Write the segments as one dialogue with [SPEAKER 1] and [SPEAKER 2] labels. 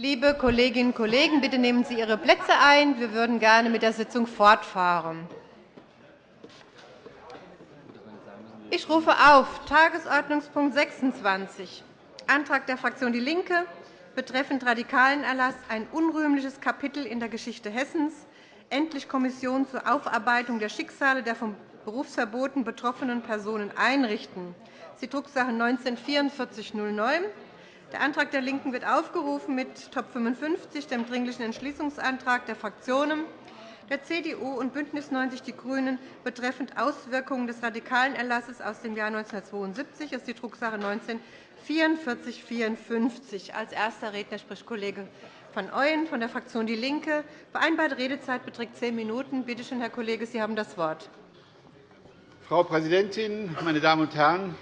[SPEAKER 1] Liebe Kolleginnen und Kollegen, bitte nehmen Sie Ihre Plätze ein. Wir würden gerne mit der Sitzung fortfahren. Ich rufe auf Tagesordnungspunkt 26, Antrag der Fraktion DIE LINKE betreffend Radikalenerlass ein unrühmliches Kapitel in der Geschichte Hessens, endlich Kommission zur Aufarbeitung der Schicksale der von Berufsverboten betroffenen Personen einrichten. Die Drucksache 19 /4409. Der Antrag der LINKEN wird aufgerufen mit Top 55, dem Dringlichen Entschließungsantrag der Fraktionen der CDU und BÜNDNIS 90 die GRÜNEN betreffend Auswirkungen des Radikalenerlasses aus dem Jahr 1972. Das ist die Drucksache 19 4454. Als erster Redner spricht Kollege van Ooyen von der Fraktion DIE LINKE. Vereinbarte Redezeit beträgt zehn Minuten. Bitte schön, Herr Kollege, Sie haben das Wort.
[SPEAKER 2] Frau Präsidentin, meine Damen und Herren!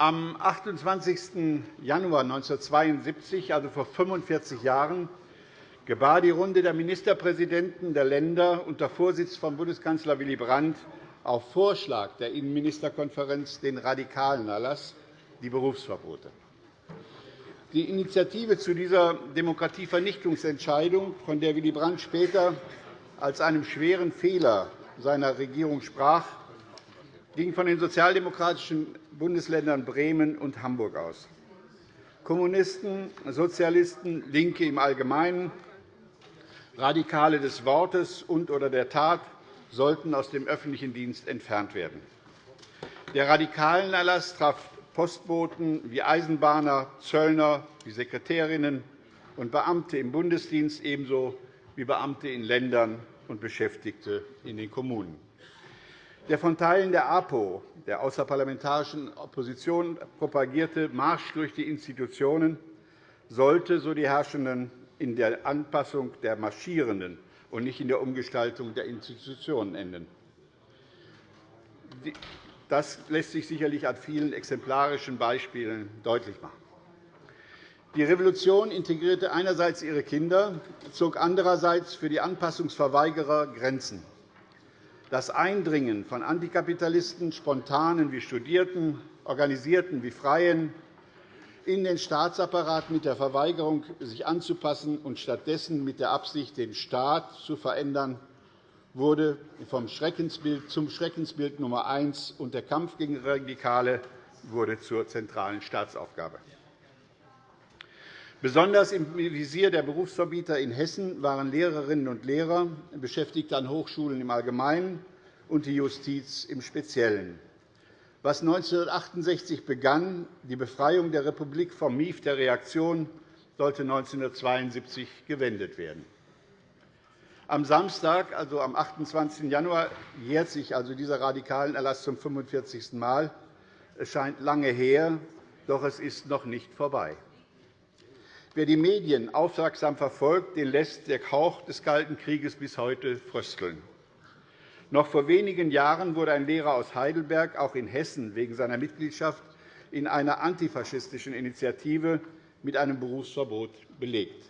[SPEAKER 2] Am 28. Januar 1972, also vor 45 Jahren, gebar die Runde der Ministerpräsidenten der Länder unter Vorsitz von Bundeskanzler Willy Brandt auf Vorschlag der Innenministerkonferenz den radikalen Erlass, die Berufsverbote. Die Initiative zu dieser Demokratievernichtungsentscheidung, von der Willy Brandt später als einem schweren Fehler seiner Regierung sprach, ging von den sozialdemokratischen Bundesländern Bremen und Hamburg aus. Kommunisten, Sozialisten, LINKE im Allgemeinen, Radikale des Wortes und oder der Tat sollten aus dem öffentlichen Dienst entfernt werden. Der Radikalenerlass traf Postboten wie Eisenbahner, Zöllner, wie Sekretärinnen und Beamte im Bundesdienst ebenso wie Beamte in Ländern und Beschäftigte in den Kommunen. Der von Teilen der APO, der außerparlamentarischen Opposition, propagierte Marsch durch die Institutionen sollte, so die Herrschenden, in der Anpassung der Marschierenden und nicht in der Umgestaltung der Institutionen enden. Das lässt sich sicherlich an vielen exemplarischen Beispielen deutlich machen. Die Revolution integrierte einerseits ihre Kinder, zog andererseits für die Anpassungsverweigerer Grenzen. Das Eindringen von Antikapitalisten, Spontanen wie Studierten, Organisierten wie Freien, in den Staatsapparat mit der Verweigerung, sich anzupassen und stattdessen mit der Absicht, den Staat zu verändern, wurde vom Schreckensbild zum Schreckensbild Nummer eins, und der Kampf gegen Radikale wurde zur zentralen Staatsaufgabe. Besonders im Visier der Berufsverbieter in Hessen waren Lehrerinnen und Lehrer, Beschäftigte an Hochschulen im Allgemeinen und die Justiz im Speziellen. Was 1968 begann, die Befreiung der Republik vom Mief der Reaktion, sollte 1972 gewendet werden. Am Samstag, also am 28. Januar, jährt sich also dieser radikalen Erlass zum 45. Mal. Es scheint lange her, doch es ist noch nicht vorbei. Wer die Medien aufmerksam verfolgt, den lässt der Hauch des Kalten Krieges bis heute frösteln. Noch vor wenigen Jahren wurde ein Lehrer aus Heidelberg auch in Hessen wegen seiner Mitgliedschaft in einer antifaschistischen Initiative mit einem Berufsverbot belegt.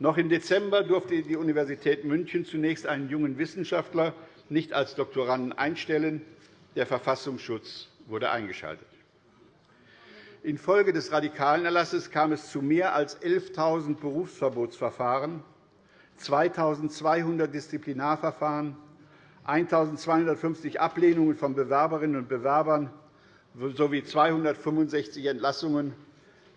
[SPEAKER 2] Noch im Dezember durfte die Universität München zunächst einen jungen Wissenschaftler nicht als Doktoranden einstellen. Der Verfassungsschutz wurde eingeschaltet. Infolge des Radikalenerlasses kam es zu mehr als 11.000 Berufsverbotsverfahren, 2.200 Disziplinarverfahren, 1.250 Ablehnungen von Bewerberinnen und Bewerbern sowie 265 Entlassungen.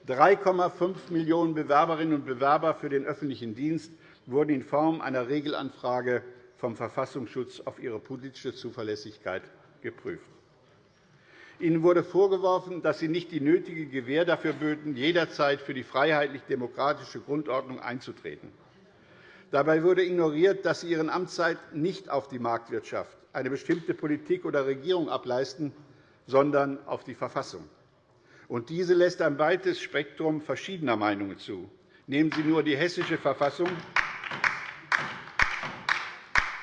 [SPEAKER 2] 3,5 Millionen Bewerberinnen und Bewerber für den öffentlichen Dienst wurden in Form einer Regelanfrage vom Verfassungsschutz auf ihre politische Zuverlässigkeit geprüft. Ihnen wurde vorgeworfen, dass Sie nicht die nötige Gewähr dafür böten, jederzeit für die freiheitlich-demokratische Grundordnung einzutreten. Dabei wurde ignoriert, dass Sie Ihren Amtszeit nicht auf die Marktwirtschaft, eine bestimmte Politik oder Regierung ableisten, sondern auf die Verfassung. Und diese lässt ein weites Spektrum verschiedener Meinungen zu. Nehmen Sie nur die Hessische Verfassung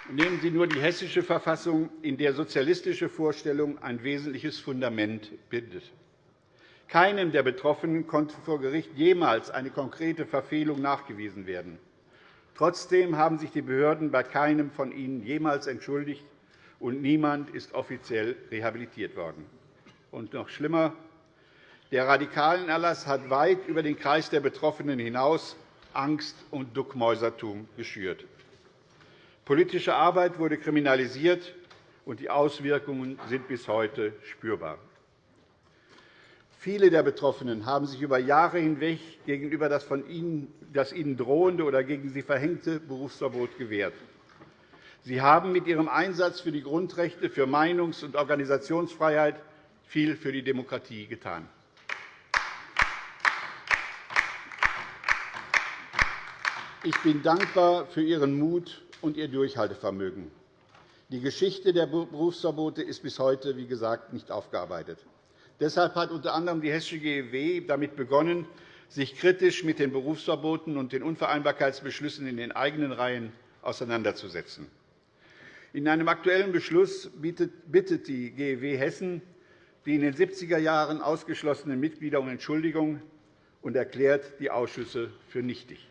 [SPEAKER 2] Nehmen Sie nur die Hessische Verfassung, in der sozialistische Vorstellung ein wesentliches Fundament bildet. Keinem der Betroffenen konnte vor Gericht jemals eine konkrete Verfehlung nachgewiesen werden. Trotzdem haben sich die Behörden bei keinem von ihnen jemals entschuldigt, und niemand ist offiziell rehabilitiert worden. Und noch schlimmer, Der Radikalenerlass hat weit über den Kreis der Betroffenen hinaus Angst und Duckmäusertum geschürt. Politische Arbeit wurde kriminalisiert, und die Auswirkungen sind bis heute spürbar. Viele der Betroffenen haben sich über Jahre hinweg gegenüber das, von ihnen, das ihnen drohende oder gegen sie verhängte Berufsverbot gewehrt. Sie haben mit Ihrem Einsatz für die Grundrechte, für Meinungs- und Organisationsfreiheit viel für die Demokratie getan. Ich bin dankbar für Ihren Mut und Ihr Durchhaltevermögen. Die Geschichte der Berufsverbote ist bis heute, wie gesagt, nicht aufgearbeitet. Deshalb hat unter anderem die Hessische GEW damit begonnen, sich kritisch mit den Berufsverboten und den Unvereinbarkeitsbeschlüssen in den eigenen Reihen auseinanderzusetzen. In einem Aktuellen Beschluss bittet die GEW Hessen die in den 70er Jahren ausgeschlossenen Mitglieder um Entschuldigung und erklärt die Ausschüsse für nichtig.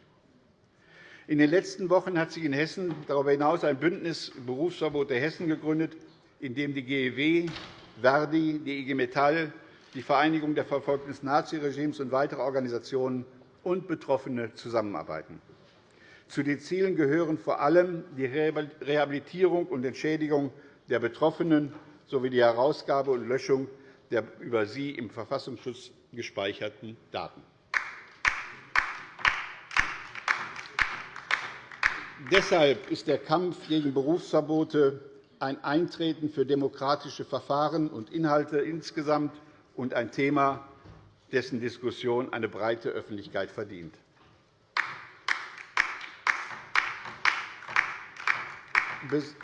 [SPEAKER 2] In den letzten Wochen hat sich in Hessen darüber hinaus ein Bündnis Berufsverbote Hessen gegründet, in dem die GEW, Verdi, die IG Metall, die Vereinigung der Verfolgten des Naziregimes und weitere Organisationen und Betroffene zusammenarbeiten. Zu den Zielen gehören vor allem die Rehabilitierung und Entschädigung der Betroffenen sowie die Herausgabe und Löschung der über sie im Verfassungsschutz gespeicherten Daten. Deshalb ist der Kampf gegen Berufsverbote ein Eintreten für demokratische Verfahren und Inhalte insgesamt und ein Thema, dessen Diskussion eine breite Öffentlichkeit verdient.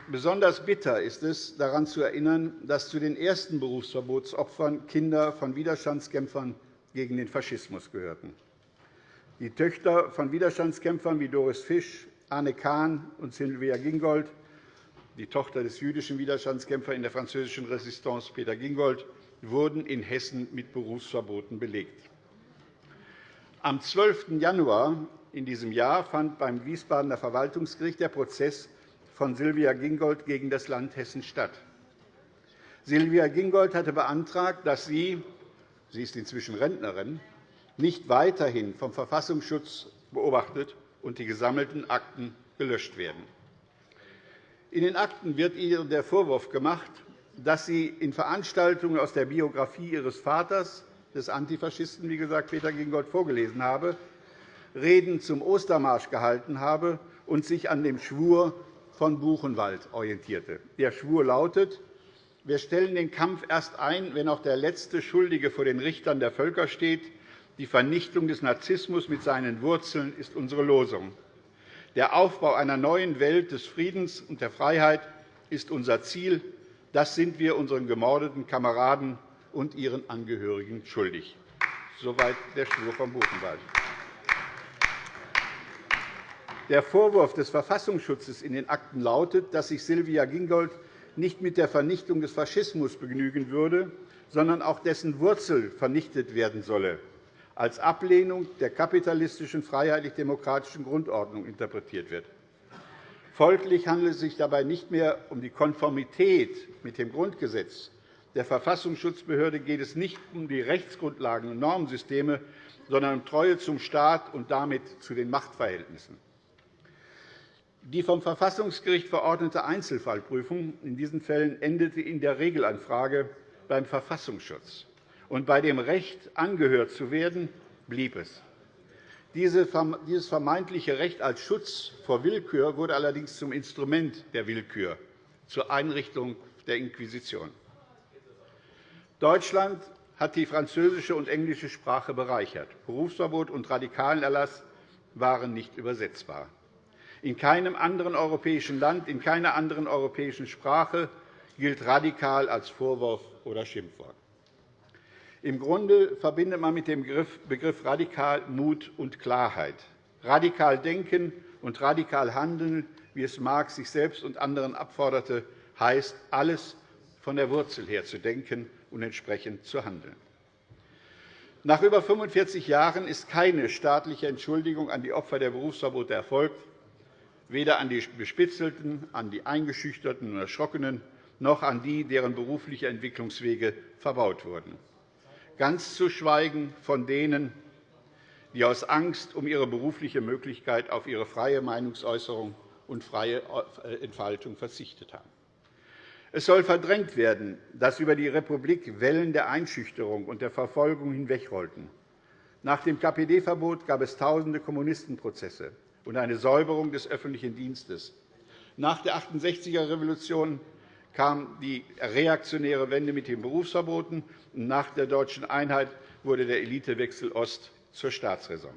[SPEAKER 2] Besonders bitter ist es, daran zu erinnern, dass zu den ersten Berufsverbotsopfern Kinder von Widerstandskämpfern gegen den Faschismus gehörten. Die Töchter von Widerstandskämpfern wie Doris Fisch, Anne Kahn und Sylvia Gingold, die Tochter des jüdischen Widerstandskämpfers in der französischen Resistance Peter Gingold, wurden in Hessen mit Berufsverboten belegt. Am 12. Januar in diesem Jahr fand beim Wiesbadener Verwaltungsgericht der Prozess von Sylvia Gingold gegen das Land Hessen statt. Sylvia Gingold hatte beantragt, dass sie – sie ist inzwischen Rentnerin – nicht weiterhin vom Verfassungsschutz beobachtet und die gesammelten Akten gelöscht werden. In den Akten wird ihr der Vorwurf gemacht, dass sie in Veranstaltungen aus der Biografie ihres Vaters, des Antifaschisten, wie gesagt, Peter Gingold, vorgelesen habe, Reden zum Ostermarsch gehalten habe und sich an dem Schwur von Buchenwald orientierte. Der Schwur lautet, wir stellen den Kampf erst ein, wenn auch der letzte Schuldige vor den Richtern der Völker steht, die Vernichtung des Narzissmus mit seinen Wurzeln ist unsere Losung. Der Aufbau einer neuen Welt des Friedens und der Freiheit ist unser Ziel. Das sind wir unseren gemordeten Kameraden und ihren Angehörigen schuldig. Soweit der Schwur von Buchenwald. Der Vorwurf des Verfassungsschutzes in den Akten lautet, dass sich Sylvia Gingold nicht mit der Vernichtung des Faschismus begnügen würde, sondern auch dessen Wurzel vernichtet werden solle als Ablehnung der kapitalistischen freiheitlich-demokratischen Grundordnung interpretiert wird. Folglich handelt es sich dabei nicht mehr um die Konformität mit dem Grundgesetz. Der Verfassungsschutzbehörde geht es nicht um die Rechtsgrundlagen und Normensysteme, sondern um Treue zum Staat und damit zu den Machtverhältnissen. Die vom Verfassungsgericht verordnete Einzelfallprüfung in diesen Fällen endete in der Regelanfrage beim Verfassungsschutz und bei dem Recht, angehört zu werden, blieb es. Dieses vermeintliche Recht als Schutz vor Willkür wurde allerdings zum Instrument der Willkür, zur Einrichtung der Inquisition. Deutschland hat die französische und englische Sprache bereichert. Berufsverbot und Radikalenerlass waren nicht übersetzbar. In keinem anderen europäischen Land, in keiner anderen europäischen Sprache gilt radikal als Vorwurf oder Schimpfwort. Im Grunde verbindet man mit dem Begriff radikal Mut und Klarheit. Radikal denken und radikal handeln, wie es Marx sich selbst und anderen abforderte, heißt, alles von der Wurzel her zu denken und entsprechend zu handeln. Nach über 45 Jahren ist keine staatliche Entschuldigung an die Opfer der Berufsverbote erfolgt, weder an die Bespitzelten, an die Eingeschüchterten und Erschrockenen, noch an die, deren berufliche Entwicklungswege verbaut wurden. Ganz zu schweigen von denen, die aus Angst um ihre berufliche Möglichkeit auf ihre freie Meinungsäußerung und freie äh, Entfaltung verzichtet haben. Es soll verdrängt werden, dass über die Republik Wellen der Einschüchterung und der Verfolgung hinwegrollten. Nach dem KPD-Verbot gab es tausende Kommunistenprozesse und eine Säuberung des öffentlichen Dienstes. Nach der 68er-Revolution kam die reaktionäre Wende mit den Berufsverboten. und Nach der deutschen Einheit wurde der Elitewechsel Ost zur Staatsräson.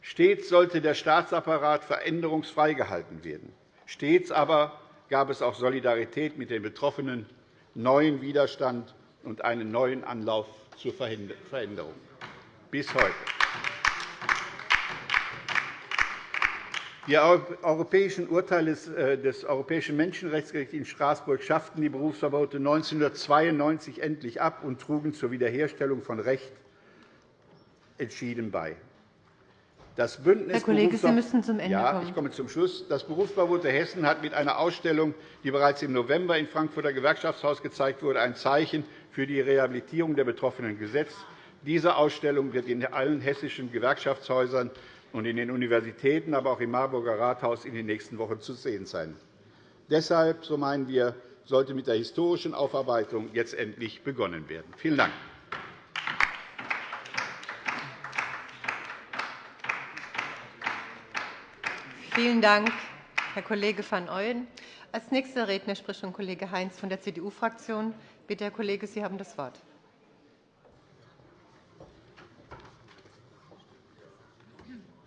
[SPEAKER 2] Stets sollte der Staatsapparat veränderungsfrei gehalten werden. Stets aber gab es auch Solidarität mit den Betroffenen, neuen Widerstand und einen neuen Anlauf zur Veränderung. Bis heute. Die europäischen Urteile äh, des Europäischen Menschenrechtsgerichts in Straßburg schafften die Berufsverbote 1992 endlich ab und trugen zur Wiederherstellung von Recht entschieden bei. Das Bündnis
[SPEAKER 1] Herr Kollege, Sie müssen zum Ende
[SPEAKER 2] ja,
[SPEAKER 1] kommen.
[SPEAKER 2] Ich komme zum Schluss. Das Berufsverbot der Hessen hat mit einer Ausstellung, die bereits im November im Frankfurter Gewerkschaftshaus gezeigt wurde, ein Zeichen für die Rehabilitierung der Betroffenen gesetzt. Diese Ausstellung wird in allen hessischen Gewerkschaftshäusern und in den Universitäten, aber auch im Marburger Rathaus in den nächsten Wochen zu sehen sein. Deshalb, so meinen wir, sollte mit der historischen Aufarbeitung jetzt endlich begonnen werden. Vielen Dank.
[SPEAKER 1] Vielen Dank, Herr Kollege van Ooyen. Als nächster Redner spricht schon Kollege Heinz von der CDU-Fraktion. Bitte, Herr Kollege, Sie haben das Wort.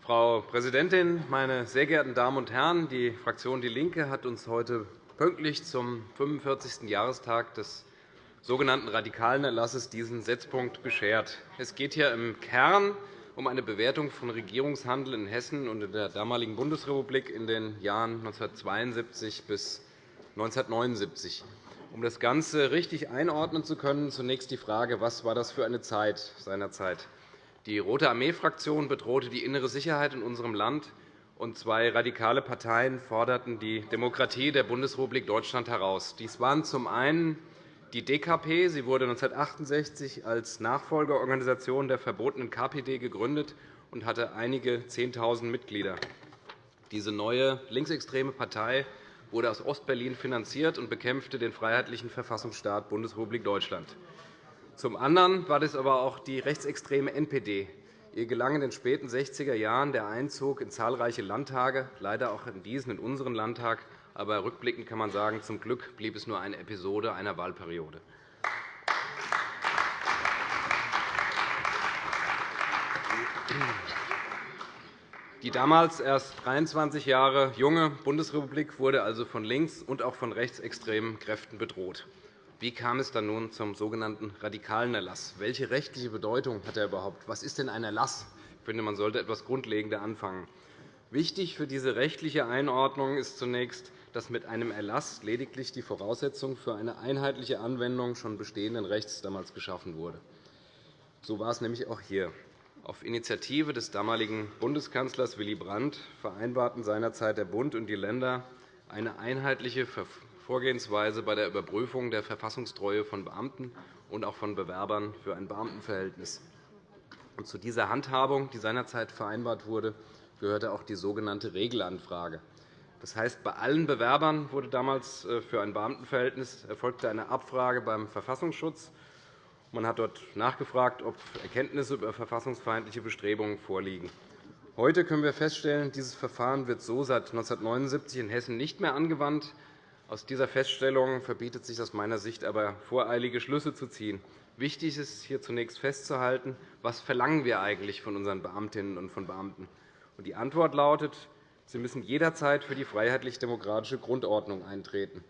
[SPEAKER 3] Frau Präsidentin, meine sehr geehrten Damen und Herren! Die Fraktion DIE LINKE hat uns heute pünktlich zum 45. Jahrestag des sogenannten radikalen Erlasses diesen Setzpunkt beschert. Es geht hier im Kern um eine Bewertung von Regierungshandel in Hessen und in der damaligen Bundesrepublik in den Jahren 1972 bis 1979. Um das Ganze richtig einordnen zu können, zunächst die Frage, was war das für eine Zeit seinerzeit? Die Rote Armee-Fraktion bedrohte die innere Sicherheit in unserem Land, und zwei radikale Parteien forderten die Demokratie der Bundesrepublik Deutschland heraus. Dies waren zum einen die DKP. Sie wurde 1968 als Nachfolgeorganisation der verbotenen KPD gegründet und hatte einige 10.000 Mitglieder. Diese neue linksextreme Partei wurde aus Ostberlin finanziert und bekämpfte den freiheitlichen Verfassungsstaat Bundesrepublik Deutschland. Zum anderen war das aber auch die rechtsextreme NPD. Ihr gelang in den späten 60er Jahren der Einzug in zahlreiche Landtage, leider auch in diesen, in unseren Landtag. Aber rückblickend kann man sagen, zum Glück blieb es nur eine Episode einer Wahlperiode. Die damals erst 23 Jahre junge Bundesrepublik wurde also von links- und auch von rechtsextremen Kräften bedroht. Wie kam es dann nun zum sogenannten radikalen Erlass? Welche rechtliche Bedeutung hat er überhaupt? Was ist denn ein Erlass? Ich finde, man sollte etwas grundlegender anfangen. Wichtig für diese rechtliche Einordnung ist zunächst, dass mit einem Erlass lediglich die Voraussetzung für eine einheitliche Anwendung schon bestehenden Rechts damals geschaffen wurde. So war es nämlich auch hier. Auf Initiative des damaligen Bundeskanzlers Willy Brandt vereinbarten seinerzeit der Bund und die Länder eine einheitliche Vorgehensweise bei der Überprüfung der Verfassungstreue von Beamten und auch von Bewerbern für ein Beamtenverhältnis. zu dieser Handhabung, die seinerzeit vereinbart wurde, gehörte auch die sogenannte Regelanfrage. Das heißt, bei allen Bewerbern wurde damals äh, für ein Beamtenverhältnis erfolgte eine Abfrage beim Verfassungsschutz. Man hat dort nachgefragt, ob Erkenntnisse über verfassungsfeindliche Bestrebungen vorliegen. Heute können wir feststellen, dieses Verfahren wird so seit 1979 in Hessen nicht mehr angewandt. Aus dieser Feststellung verbietet sich aus meiner Sicht aber, voreilige Schlüsse zu ziehen. Wichtig ist hier zunächst festzuhalten, was verlangen wir eigentlich von unseren Beamtinnen und von Beamten. Die Antwort lautet, sie müssen jederzeit für die freiheitlich-demokratische Grundordnung eintreten.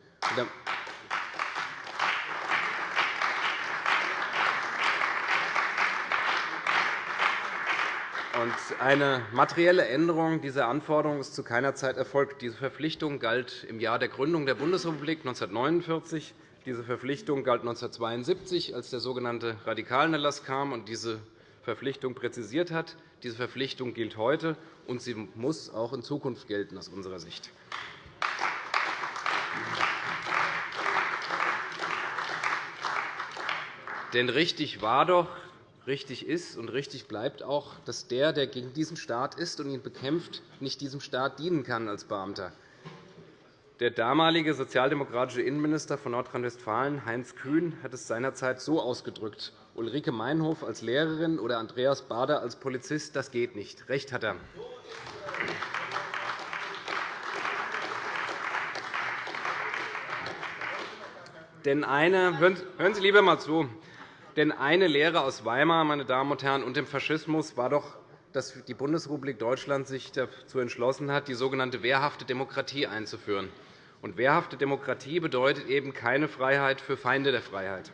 [SPEAKER 3] Eine materielle Änderung dieser Anforderung ist zu keiner Zeit erfolgt. Diese Verpflichtung galt im Jahr der Gründung der Bundesrepublik 1949. Diese Verpflichtung galt 1972, als der sogenannte Radikalenerlass kam und diese Verpflichtung präzisiert hat. Diese Verpflichtung gilt heute, und sie muss auch in Zukunft gelten aus unserer Sicht. Denn richtig war doch, richtig ist und richtig bleibt auch, dass der, der gegen diesen Staat ist und ihn bekämpft, nicht diesem Staat dienen kann als Beamter. Der damalige sozialdemokratische Innenminister von Nordrhein-Westfalen, Heinz Kühn, hat es seinerzeit so ausgedrückt. Ulrike Meinhof als Lehrerin oder Andreas Bader als Polizist, das geht nicht. Recht hat er. Denn eine, hören Sie lieber einmal zu. Denn eine Lehre aus Weimar meine Damen und Herren, und dem Faschismus war doch, dass die Bundesrepublik Deutschland sich dazu entschlossen hat, die sogenannte wehrhafte Demokratie einzuführen. Und wehrhafte Demokratie bedeutet eben keine Freiheit für Feinde der Freiheit.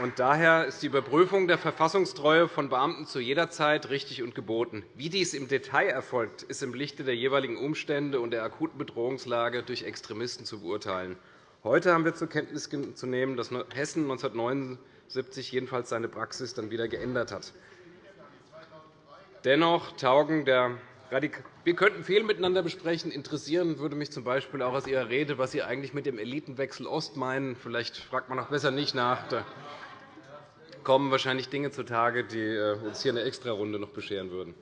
[SPEAKER 3] Und daher ist die Überprüfung der Verfassungstreue von Beamten zu jeder Zeit richtig und geboten. Wie dies im Detail erfolgt, ist im Lichte der jeweiligen Umstände und der akuten Bedrohungslage durch Extremisten zu beurteilen. Heute haben wir zur Kenntnis zu nehmen, dass Hessen 1979 jedenfalls seine Praxis dann wieder geändert hat. Dennoch taugen der wir könnten viel miteinander besprechen. Interessieren würde mich z. B. auch aus Ihrer Rede, was Sie eigentlich mit dem Elitenwechsel Ost meinen. Vielleicht fragt man auch besser nicht nach kommen wahrscheinlich Dinge zutage, die äh, uns hier eine Extrarunde noch bescheren würden.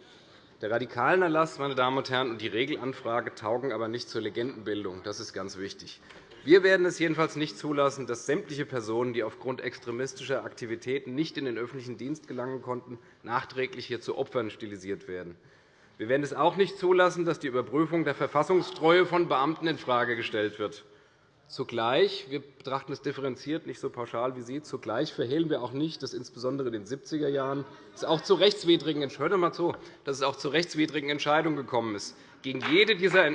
[SPEAKER 3] Der radikalen Erlass meine Damen und Herren, und die Regelanfrage taugen aber nicht zur Legendenbildung. Das ist ganz wichtig. Wir werden es jedenfalls nicht zulassen, dass sämtliche Personen, die aufgrund extremistischer Aktivitäten nicht in den öffentlichen Dienst gelangen konnten, nachträglich hier zu Opfern stilisiert werden. Wir werden es auch nicht zulassen, dass die Überprüfung der Verfassungstreue von Beamten infrage gestellt wird. Zugleich, wir betrachten es differenziert, nicht so pauschal wie Sie, zugleich verhehlen wir auch nicht, dass insbesondere in den 70er Jahren es auch zu rechtswidrigen, hört mal zu, dass es auch zu rechtswidrigen Entscheidungen gekommen ist. Gegen jede dieser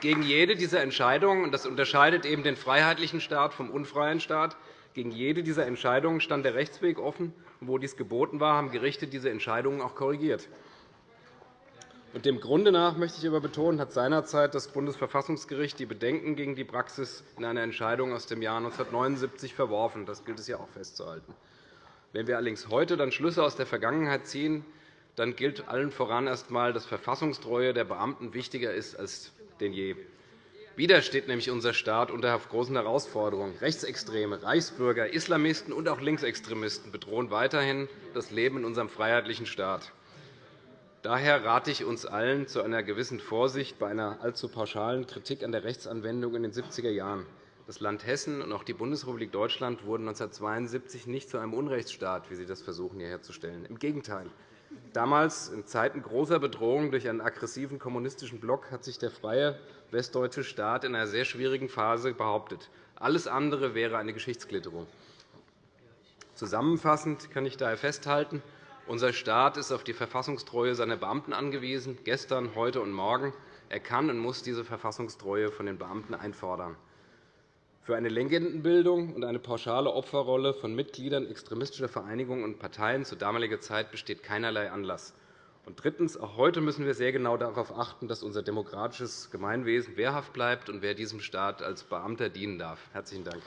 [SPEAKER 3] Gegen jede dieser Entscheidungen, und das unterscheidet eben den freiheitlichen Staat vom unfreien Staat, gegen jede dieser Entscheidungen stand der Rechtsweg offen. Und wo dies geboten war, haben Gerichte diese Entscheidungen auch korrigiert. Und dem Grunde nach möchte ich aber betonen, hat seinerzeit das Bundesverfassungsgericht die Bedenken gegen die Praxis in einer Entscheidung aus dem Jahr 1979 verworfen. Das gilt es ja auch festzuhalten. Wenn wir allerdings heute dann Schlüsse aus der Vergangenheit ziehen, dann gilt allen voran erst einmal, dass Verfassungstreue der Beamten wichtiger ist als denn je. Wieder steht nämlich unser Staat unter großen Herausforderungen. Rechtsextreme, Reichsbürger, Islamisten und auch Linksextremisten bedrohen weiterhin das Leben in unserem freiheitlichen Staat. Daher rate ich uns allen zu einer gewissen Vorsicht bei einer allzu pauschalen Kritik an der Rechtsanwendung in den 70er Jahren. Das Land Hessen und auch die Bundesrepublik Deutschland wurden 1972 nicht zu einem Unrechtsstaat, wie Sie das versuchen, hier herzustellen. Im Gegenteil. Damals, in Zeiten großer Bedrohung durch einen aggressiven kommunistischen Block, hat sich der freie westdeutsche Staat in einer sehr schwierigen Phase behauptet. Alles andere wäre eine Geschichtsklitterung. Zusammenfassend kann ich daher festhalten, unser Staat ist auf die Verfassungstreue seiner Beamten angewiesen, gestern, heute und morgen. Er kann und muss diese Verfassungstreue von den Beamten einfordern. Für eine Legendenbildung und eine pauschale Opferrolle von Mitgliedern extremistischer Vereinigungen und Parteien zu damaliger Zeit besteht keinerlei Anlass. Und drittens. Auch heute müssen wir sehr genau darauf achten, dass unser demokratisches Gemeinwesen wehrhaft bleibt und wer diesem Staat als Beamter dienen darf. – Herzlichen Dank.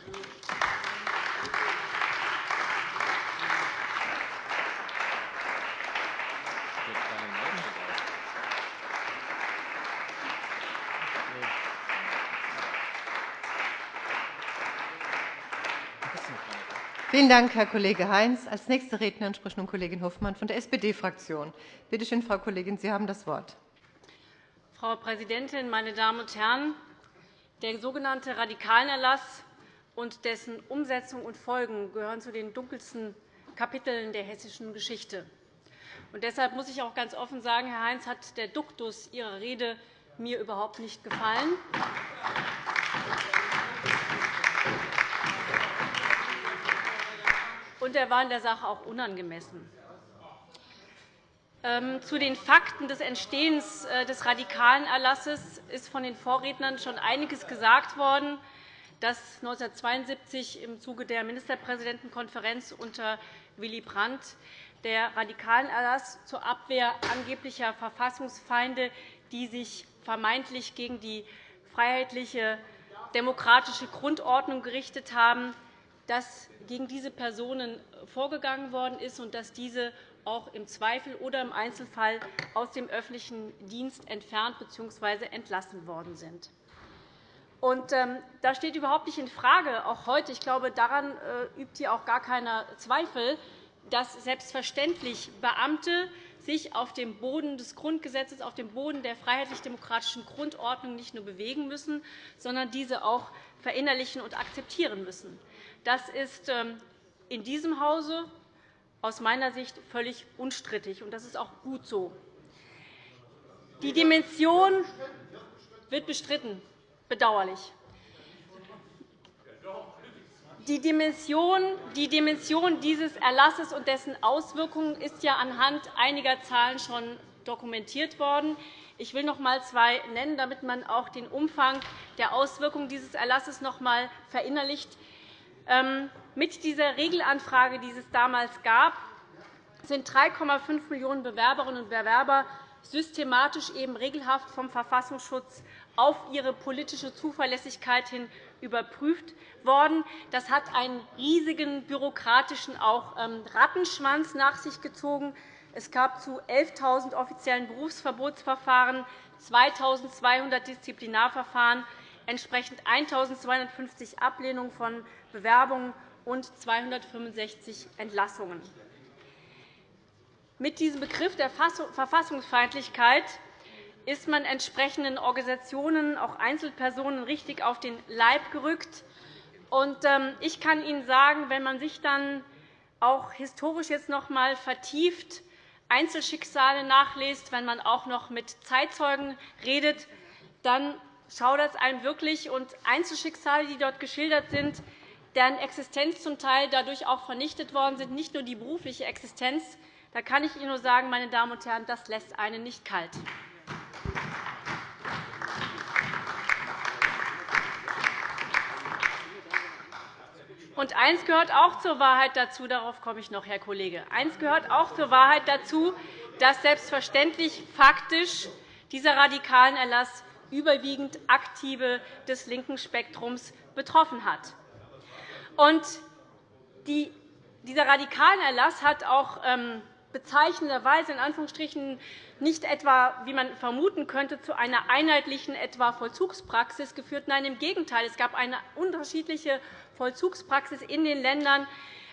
[SPEAKER 1] Vielen Dank, Herr Kollege Heinz. Als nächste Rednerin spricht nun Kollegin Hofmann von der SPD-Fraktion. Bitte schön, Frau Kollegin, Sie haben das Wort.
[SPEAKER 4] Frau Präsidentin, meine Damen und Herren! Der sogenannte Radikalenerlass und dessen Umsetzung und Folgen gehören zu den dunkelsten Kapiteln der hessischen Geschichte. Und deshalb muss ich auch ganz offen sagen, Herr Heinz, hat der Duktus Ihrer Rede mir überhaupt nicht gefallen. Und er war in der Sache auch unangemessen. Ähm, zu den Fakten des Entstehens äh, des radikalen Erlasses ist von den Vorrednern schon einiges gesagt worden, dass 1972 im Zuge der Ministerpräsidentenkonferenz unter Willy Brandt der radikalen Erlass zur Abwehr angeblicher Verfassungsfeinde, die sich vermeintlich gegen die freiheitliche demokratische Grundordnung gerichtet haben, dass gegen diese Personen vorgegangen worden ist und dass diese auch im Zweifel oder im Einzelfall aus dem öffentlichen Dienst entfernt bzw. entlassen worden sind. Und, ähm, da steht überhaupt nicht infrage, auch heute, ich glaube, daran äh, übt hier auch gar keiner Zweifel, dass selbstverständlich Beamte sich auf dem Boden des Grundgesetzes, auf dem Boden der freiheitlich-demokratischen Grundordnung nicht nur bewegen müssen, sondern diese auch verinnerlichen und akzeptieren müssen. Das ist ähm, in diesem Hause aus meiner Sicht völlig unstrittig, und das ist auch gut so. Die Dimension wird bestritten bedauerlich. Die Dimension, die Dimension dieses Erlasses und dessen Auswirkungen ist ja anhand einiger Zahlen schon dokumentiert worden. Ich will noch einmal zwei nennen, damit man auch den Umfang der Auswirkungen dieses Erlasses noch einmal verinnerlicht. Ähm, mit dieser Regelanfrage, die es damals gab, sind 3,5 Millionen Bewerberinnen und Bewerber systematisch eben regelhaft vom Verfassungsschutz auf ihre politische Zuverlässigkeit hin überprüft worden. Das hat einen riesigen bürokratischen auch ähm, Rattenschwanz nach sich gezogen. Es gab zu 11.000 offiziellen Berufsverbotsverfahren 2.200 Disziplinarverfahren, entsprechend 1.250 Ablehnungen von Bewerbungen und 265 Entlassungen. Mit diesem Begriff der Verfassungsfeindlichkeit ist man entsprechenden Organisationen, auch Einzelpersonen, richtig auf den Leib gerückt. Ähm, ich kann Ihnen sagen, wenn man sich dann auch historisch jetzt noch einmal vertieft Einzelschicksale nachliest, wenn man auch noch mit Zeitzeugen redet, dann schaudert es einem wirklich. Und Einzelschicksale, die dort geschildert sind, deren Existenz zum Teil dadurch auch vernichtet worden sind, nicht nur die berufliche Existenz, da kann ich Ihnen nur sagen, meine Damen und Herren, das lässt einen nicht kalt. Und eins gehört auch zur Wahrheit dazu, darauf komme ich noch, Herr Kollege. Eins gehört auch zur Wahrheit dazu, dass selbstverständlich faktisch dieser radikalen Erlass überwiegend Aktive des linken Spektrums betroffen hat. Und dieser radikalen Erlass hat auch ähm, bezeichnenderweise in Anführungsstrichen nicht etwa, wie man vermuten könnte, zu einer einheitlichen etwa Vollzugspraxis geführt. Nein, im Gegenteil. Es gab eine unterschiedliche Vollzugspraxis in den Ländern.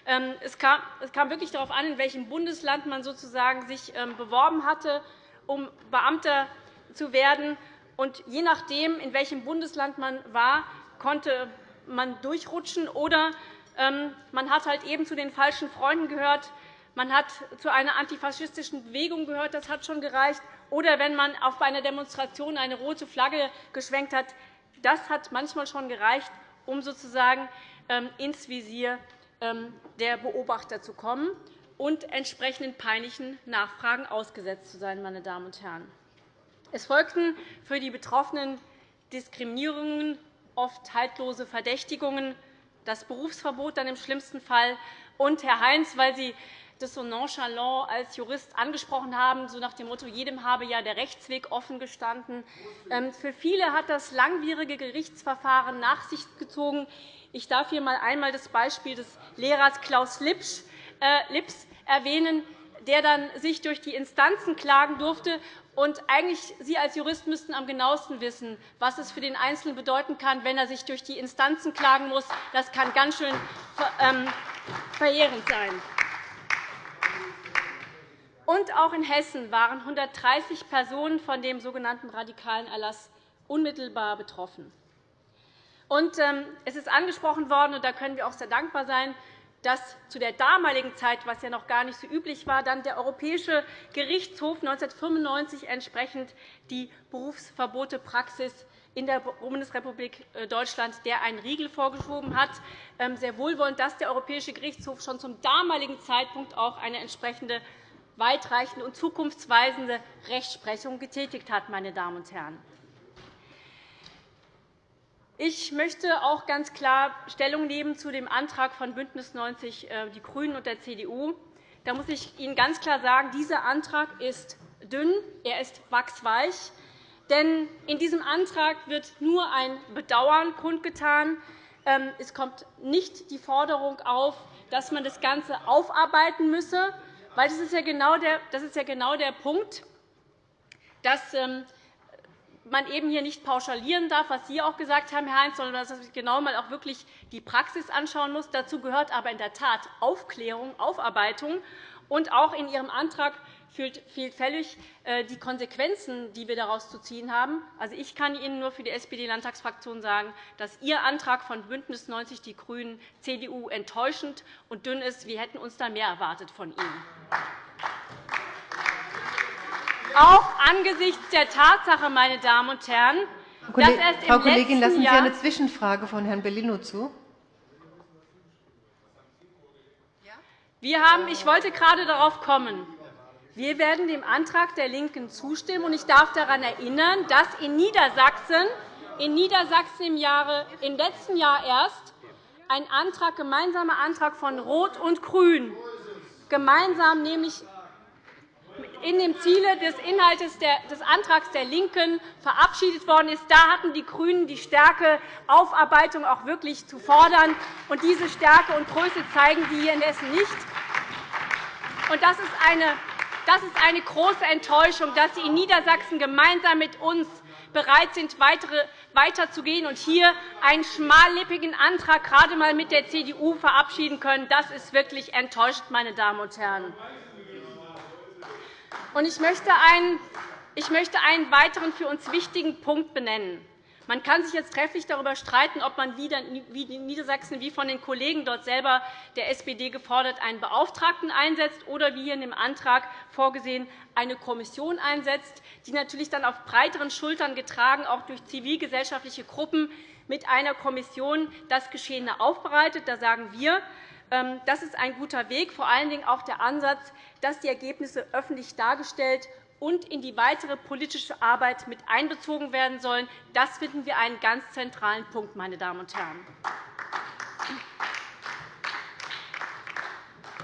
[SPEAKER 4] Ähm, es kam wirklich darauf an, in welchem Bundesland man sozusagen sich ähm, beworben hatte, um Beamter zu werden. Und je nachdem, in welchem Bundesland man war, konnte man durchrutschen oder ähm, man hat halt eben zu den falschen Freunden gehört, man hat zu einer antifaschistischen Bewegung gehört, das hat schon gereicht, oder wenn man auf einer Demonstration eine rote Flagge geschwenkt hat, das hat manchmal schon gereicht, um sozusagen ähm, ins Visier ähm, der Beobachter zu kommen und entsprechenden peinlichen Nachfragen ausgesetzt zu sein. Meine Damen und Herren. Es folgten für die Betroffenen Diskriminierungen, oft haltlose Verdächtigungen, das Berufsverbot dann im schlimmsten Fall. Und, Herr Heinz, weil Sie das so nonchalant als Jurist angesprochen haben, so nach dem Motto, jedem habe ja der Rechtsweg offen gestanden. Ähm, für viele hat das langwierige Gerichtsverfahren nach sich gezogen. Ich darf hier einmal das Beispiel des Lehrers Klaus Lips äh, erwähnen, der dann sich durch die Instanzen klagen durfte. Und eigentlich Sie als Jurist müssten am genauesten wissen, was es für den Einzelnen bedeuten kann, wenn er sich durch die Instanzen klagen muss. Das kann ganz schön ähm, verheerend sein. Und auch in Hessen waren 130 Personen von dem sogenannten radikalen Erlass unmittelbar betroffen. Und, ähm, es ist angesprochen worden, und da können wir auch sehr dankbar sein, dass zu der damaligen Zeit, was ja noch gar nicht so üblich war, dann der Europäische Gerichtshof 1995 entsprechend die Berufsverbotepraxis in der Bundesrepublik äh, Deutschland der einen Riegel vorgeschoben hat. Ähm, sehr wohlwollend, dass der Europäische Gerichtshof schon zum damaligen Zeitpunkt auch eine entsprechende weitreichende und zukunftsweisende Rechtsprechung getätigt hat. Meine Damen und Herren. Ich möchte auch ganz klar Stellung nehmen zu dem Antrag von BÜNDNIS 90 äh, die GRÜNEN und der CDU. Da muss ich Ihnen ganz klar sagen, dieser Antrag ist dünn, er ist wachsweich. Denn in diesem Antrag wird nur ein Bedauern kundgetan. Ähm, es kommt nicht die Forderung auf, dass man das Ganze aufarbeiten müsse, Weil das ist ja genau der, genau Punkt, dass ähm, man eben hier nicht pauschalieren darf, was Sie auch gesagt haben, Herr Heinz, sondern dass man sich genau mal auch wirklich die Praxis anschauen muss. Dazu gehört aber in der Tat Aufklärung, Aufarbeitung. Und auch in Ihrem Antrag fehlt völlig äh, die Konsequenzen, die wir daraus zu ziehen haben. Also, ich kann Ihnen nur für die SPD-Landtagsfraktion sagen, dass Ihr Antrag von BÜNDNIS 90 die GRÜNEN, CDU enttäuschend und dünn ist. Wir hätten uns da mehr erwartet von Ihnen. Auch angesichts der Tatsache, meine Damen und Herren,
[SPEAKER 1] dass erst Frau Kollegin, lassen Sie eine Zwischenfrage von Herrn Bellino zu.
[SPEAKER 4] Wir haben, ich wollte gerade darauf kommen. Wir werden dem Antrag der LINKEN zustimmen. Ich darf daran erinnern, dass in Niedersachsen, in Niedersachsen im, Jahre, im letzten Jahr erst ein Antrag, gemeinsamer Antrag von Rot und Grün gemeinsam nämlich in dem Ziele des Inhalts des Antrags der LINKEN verabschiedet worden ist. Da hatten die GRÜNEN die Stärke, Aufarbeitung auch wirklich zu fordern. Und diese Stärke und Größe zeigen Sie hier in Hessen nicht. Und das ist eine das ist eine große Enttäuschung, dass Sie in Niedersachsen gemeinsam mit uns bereit sind, weiterzugehen und hier einen schmallippigen Antrag gerade einmal mit der CDU verabschieden können. Das ist wirklich enttäuschend, meine Damen und Herren. Ich möchte einen weiteren für uns wichtigen Punkt benennen. Man kann sich jetzt trefflich darüber streiten, ob man wie in Niedersachsen, wie von den Kollegen dort selber der SPD gefordert, einen Beauftragten einsetzt oder wie hier in dem Antrag vorgesehen eine Kommission einsetzt, die natürlich dann auf breiteren Schultern getragen, auch durch zivilgesellschaftliche Gruppen, mit einer Kommission das Geschehene aufbereitet. Da sagen wir, das ist ein guter Weg, vor allen Dingen auch der Ansatz, dass die Ergebnisse öffentlich dargestellt und in die weitere politische Arbeit mit einbezogen werden sollen. Das finden wir einen ganz zentralen Punkt, meine Damen und Herren.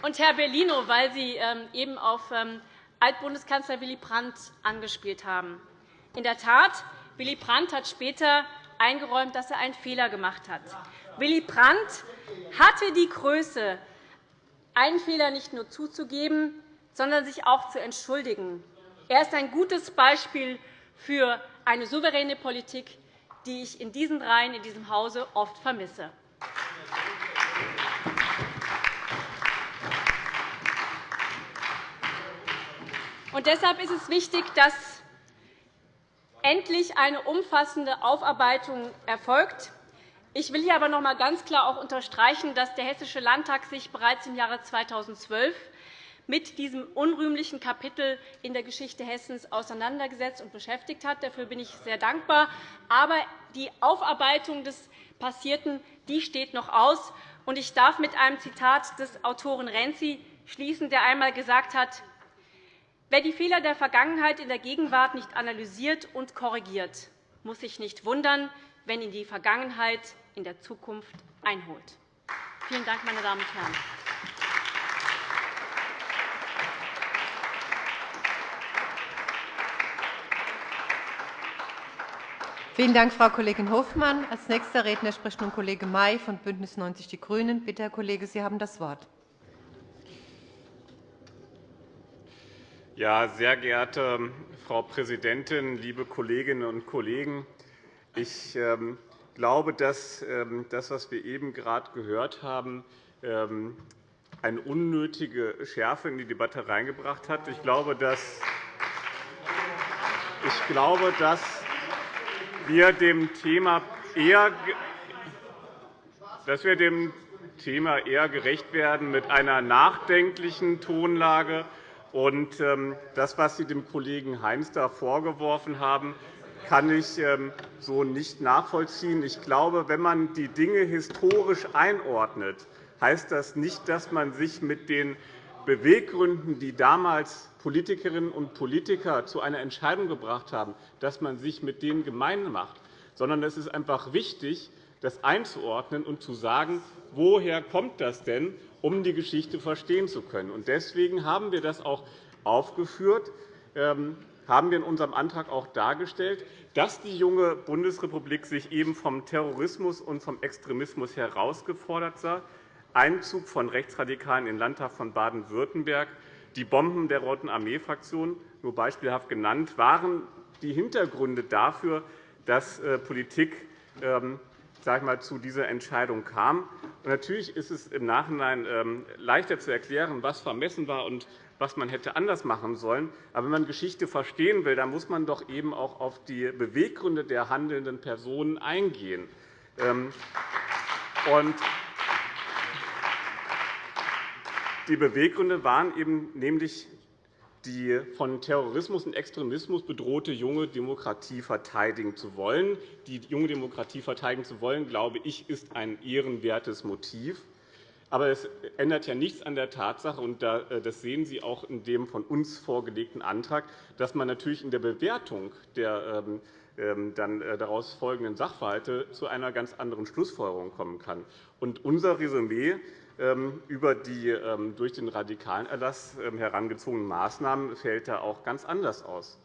[SPEAKER 4] Und Herr Bellino, weil Sie ähm, eben auf ähm, Altbundeskanzler Willy Brandt angespielt haben. In der Tat, Willy Brandt hat später eingeräumt, dass er einen Fehler gemacht hat. Willy Brandt hatte die Größe, einen Fehler nicht nur zuzugeben, sondern sich auch zu entschuldigen. Er ist ein gutes Beispiel für eine souveräne Politik, die ich in diesen Reihen in diesem Hause oft vermisse. Und deshalb ist es wichtig, dass endlich eine umfassende Aufarbeitung erfolgt. Ich will hier aber noch einmal ganz klar auch unterstreichen, dass der Hessische Landtag sich bereits im Jahre 2012 mit diesem unrühmlichen Kapitel in der Geschichte Hessens auseinandergesetzt und beschäftigt hat. Dafür bin ich sehr dankbar. Aber die Aufarbeitung des Passierten die steht noch aus. Ich darf mit einem Zitat des Autoren Renzi schließen, der einmal gesagt hat, Wer die Fehler der Vergangenheit in der Gegenwart nicht analysiert und korrigiert, muss sich nicht wundern, wenn ihn die Vergangenheit in der Zukunft einholt. Vielen Dank, meine Damen und Herren.
[SPEAKER 1] Vielen Dank, Frau Kollegin Hofmann. Als nächster Redner spricht nun Kollege May von BÜNDNIS 90 die GRÜNEN. Bitte, Herr Kollege, Sie haben das Wort.
[SPEAKER 5] Ja, sehr geehrte Frau Präsidentin, liebe Kolleginnen und Kollegen! Ich ähm, glaube, dass ähm, das, was wir eben gerade gehört haben, ähm, eine unnötige Schärfe in die Debatte hineingebracht hat. Ich glaube, dass ich glaube, dass wir dem Thema eher dass wir dem Thema eher gerecht werden mit einer nachdenklichen Tonlage. Und das, was Sie dem Kollegen Heinz da vorgeworfen haben, kann ich ähm, so nicht nachvollziehen. Ich glaube, wenn man die Dinge historisch einordnet, heißt das nicht, dass man sich mit den Beweggründen, die damals Politikerinnen und Politiker zu einer Entscheidung gebracht haben, dass man sich mit denen gemein macht, sondern es ist einfach wichtig, das einzuordnen und zu sagen, woher kommt das denn, um die Geschichte verstehen zu können. Deswegen haben wir das auch aufgeführt, ähm, haben wir in unserem Antrag auch dargestellt, dass die junge Bundesrepublik sich eben vom Terrorismus und vom Extremismus herausgefordert sah. Einzug von Rechtsradikalen in den Landtag von Baden-Württemberg Die Bomben der Roten Armee-Fraktion, nur beispielhaft genannt, waren die Hintergründe dafür, dass äh, Politik ähm, sag mal, zu dieser Entscheidung kam. natürlich ist es im Nachhinein ähm, leichter zu erklären, was vermessen war und was man hätte anders machen sollen. Aber wenn man Geschichte verstehen will, dann muss man doch eben auch auf die Beweggründe der handelnden Personen eingehen. Ähm, die Beweggründe waren eben nämlich die von Terrorismus und Extremismus bedrohte junge Demokratie verteidigen zu wollen. Die junge Demokratie verteidigen zu wollen, glaube ich, ist ein ehrenwertes Motiv. Aber es ändert ja nichts an der Tatsache, und äh, das sehen Sie auch in dem von uns vorgelegten Antrag, dass man natürlich in der Bewertung der ähm, ähm, dann äh, daraus folgenden Sachverhalte zu einer ganz anderen Schlussfolgerung kommen kann. Und unser Resümee ähm, über die durch den radikalen Erlass herangezogenen Maßnahmen fällt da auch ganz anders aus.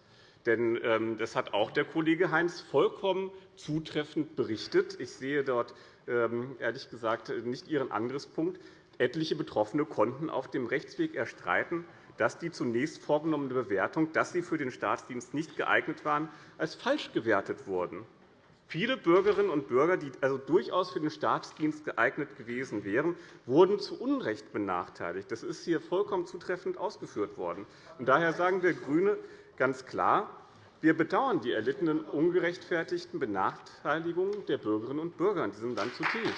[SPEAKER 5] Denn das hat auch der Kollege Heinz vollkommen zutreffend berichtet. Ich sehe dort ehrlich gesagt nicht Ihren Angriffspunkt. Etliche Betroffene konnten auf dem Rechtsweg erstreiten, dass die zunächst vorgenommene Bewertung, dass sie für den Staatsdienst nicht geeignet waren, als falsch gewertet wurden. Viele Bürgerinnen und Bürger, die also durchaus für den Staatsdienst geeignet gewesen wären, wurden zu Unrecht benachteiligt. Das ist hier vollkommen zutreffend ausgeführt worden. Daher sagen wir GRÜNE ganz klar, wir bedauern die erlittenen ungerechtfertigten Benachteiligungen der Bürgerinnen und Bürger in diesem Land zutiefst.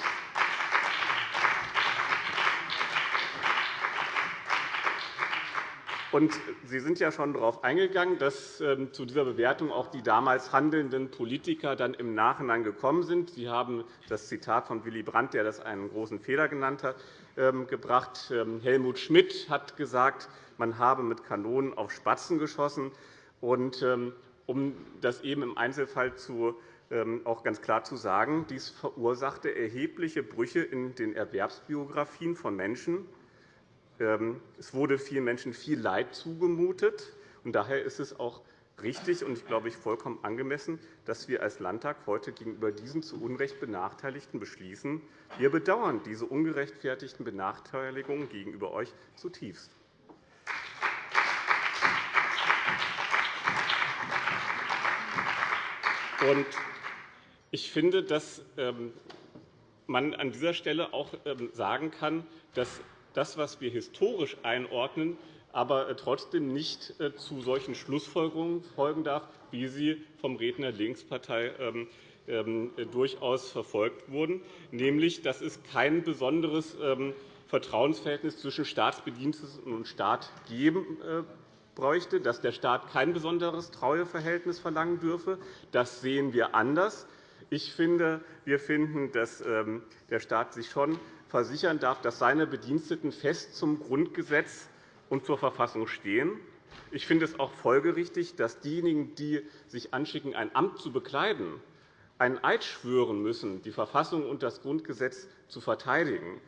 [SPEAKER 5] Sie sind ja schon darauf eingegangen, dass ähm, zu dieser Bewertung auch die damals handelnden Politiker dann im Nachhinein gekommen sind. Sie haben das Zitat von Willy Brandt, der das einen großen Fehler genannt hat, ähm, gebracht. Ähm, Helmut Schmidt hat gesagt, man habe mit Kanonen auf Spatzen geschossen. Um das eben im Einzelfall zu, ähm, auch ganz klar zu sagen, dies verursachte erhebliche Brüche in den Erwerbsbiografien von Menschen. Ähm, es wurde vielen Menschen viel Leid zugemutet. Daher ist es auch richtig und ich glaube ich vollkommen angemessen, dass wir als Landtag heute gegenüber diesen zu Unrecht Benachteiligten beschließen. Wir bedauern diese ungerechtfertigten Benachteiligungen gegenüber euch zutiefst. Ich finde, dass ähm, man an dieser Stelle auch ähm, sagen kann, dass das, was wir historisch einordnen, aber äh, trotzdem nicht äh, zu solchen Schlussfolgerungen folgen darf, wie sie vom Redner der Linkspartei ähm, durchaus verfolgt wurden, nämlich dass es kein besonderes Vertrauensverhältnis zwischen Staatsbediensteten und Staat geben äh, bräuchte, dass der Staat kein besonderes Treueverhältnis verlangen dürfe. Das sehen wir anders. Ich finde, wir finden, dass ähm, der Staat sich schon versichern darf, dass seine Bediensteten fest zum Grundgesetz und zur Verfassung stehen. Ich finde es auch folgerichtig, dass diejenigen, die sich anschicken, ein Amt zu bekleiden, einen Eid schwören müssen, die Verfassung und das Grundgesetz zu verteidigen.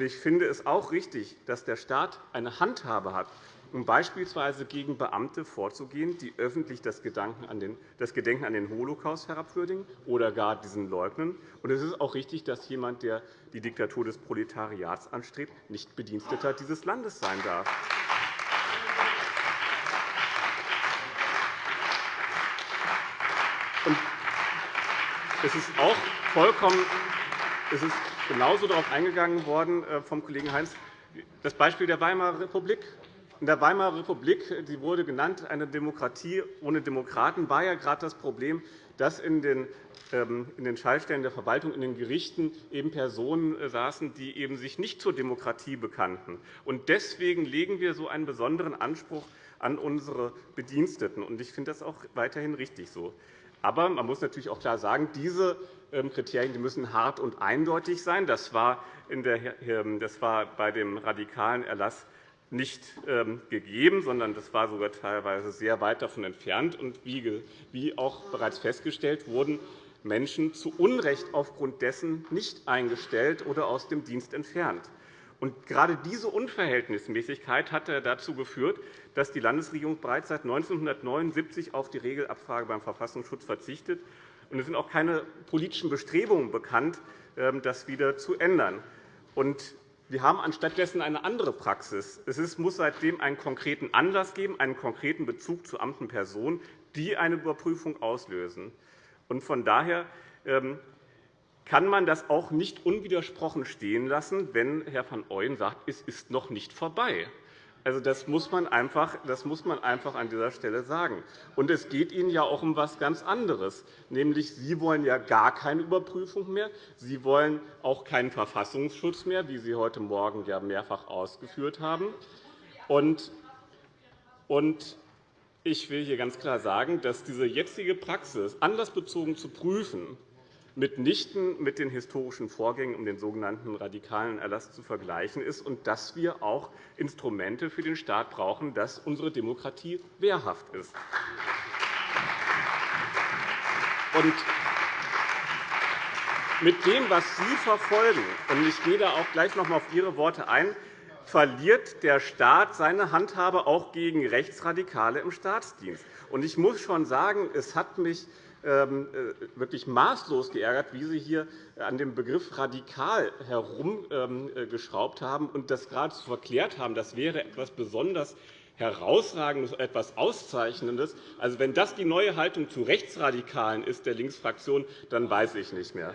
[SPEAKER 5] Ich finde es auch richtig, dass der Staat eine Handhabe hat, um beispielsweise gegen Beamte vorzugehen, die öffentlich das Gedenken an den Holocaust herabwürdigen oder gar diesen leugnen. es ist auch richtig, dass jemand, der die Diktatur des Proletariats anstrebt, nicht Bediensteter dieses Landes sein darf. Es ist auch vollkommen es ist genauso darauf eingegangen worden äh, vom Kollegen Heinz, das Beispiel der Weimarer Republik. In der Weimarer Republik die wurde genannt, eine Demokratie ohne Demokraten, war ja gerade das Problem, dass in den ähm, in den Schaltstellen der Verwaltung, in den Gerichten eben Personen äh, saßen, die eben sich nicht zur Demokratie bekannten. Deswegen legen wir so einen besonderen Anspruch an unsere Bediensteten. Ich finde das auch weiterhin richtig so. Aber man muss natürlich auch klar sagen, diese ähm, Kriterien müssen hart und eindeutig sein. Das war, ähm, bei dem radikalen Erlass nicht ähm, gegeben, sondern das war sogar teilweise sehr weit davon entfernt. Und wie auch bereits festgestellt, wurden Menschen zu Unrecht aufgrund dessen nicht eingestellt oder aus dem Dienst entfernt. Und gerade diese Unverhältnismäßigkeit hat dazu geführt, dass die Landesregierung bereits seit 1979 auf die Regelabfrage beim Verfassungsschutz verzichtet. Und es sind auch keine politischen Bestrebungen bekannt, das wieder zu ändern. Und wir haben anstattdessen eine andere Praxis. Es muss seitdem einen konkreten Anlass geben, einen konkreten Bezug zu Amt und Person, die eine Überprüfung auslösen. Von daher ähm, kann man das auch nicht unwidersprochen stehen lassen, wenn Herr van Ooyen sagt, es ist noch nicht vorbei. Also, das, muss man einfach, das muss man einfach an dieser Stelle sagen. Und es geht Ihnen ja auch um etwas ganz anderes. Nämlich, Sie wollen ja gar keine Überprüfung mehr. Sie wollen auch keinen Verfassungsschutz mehr, wie Sie heute Morgen ja mehrfach ausgeführt haben. Und ich will hier ganz klar sagen, dass diese jetzige Praxis, anlassbezogen zu prüfen, mitnichten mit den historischen Vorgängen um den sogenannten radikalen Erlass zu vergleichen ist und dass wir auch Instrumente für den Staat brauchen, dass unsere Demokratie wehrhaft ist. Und mit dem, was Sie verfolgen, und ich gehe da auch gleich noch einmal auf Ihre Worte ein, verliert der Staat seine Handhabe auch gegen Rechtsradikale im Staatsdienst. Ich muss schon sagen, es hat mich wirklich maßlos geärgert, wie Sie hier an dem Begriff radikal herumgeschraubt haben und das geradezu verklärt haben, das wäre etwas besonders Herausragendes, etwas Auszeichnendes. Also, wenn das die neue Haltung zu Rechtsradikalen ist der Linksfraktion, dann weiß ich nicht mehr.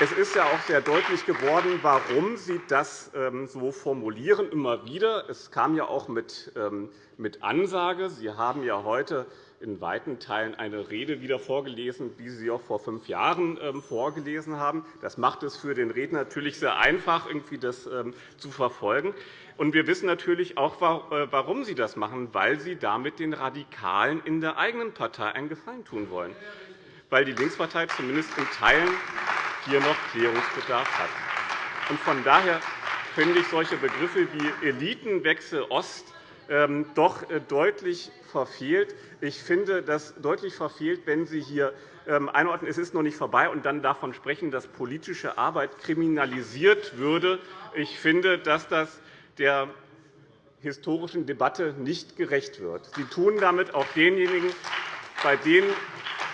[SPEAKER 5] Es ist ja auch sehr deutlich geworden, warum Sie das ähm, so formulieren, immer wieder. Es kam ja auch ähm, mit Ansage. Sie haben ja heute in weiten Teilen eine Rede wieder vorgelesen, wie Sie auch vor fünf Jahren ähm, vorgelesen haben. Das macht es für den Redner natürlich sehr einfach, irgendwie das zu verfolgen. wir wissen natürlich auch, äh, warum Sie das machen, weil Sie damit den Radikalen in der eigenen Partei einen Gefallen tun wollen, weil die Linkspartei zumindest in Teilen hier noch Klärungsbedarf hat. Von daher finde ich solche Begriffe wie Elitenwechsel Ost ähm, doch äh, deutlich verfehlt. Ich finde das deutlich verfehlt, wenn Sie hier ähm, einordnen, es ist noch nicht vorbei, und dann davon sprechen, dass politische Arbeit kriminalisiert würde. Ich finde, dass das der historischen Debatte nicht gerecht wird. Sie tun damit auch denjenigen, bei denen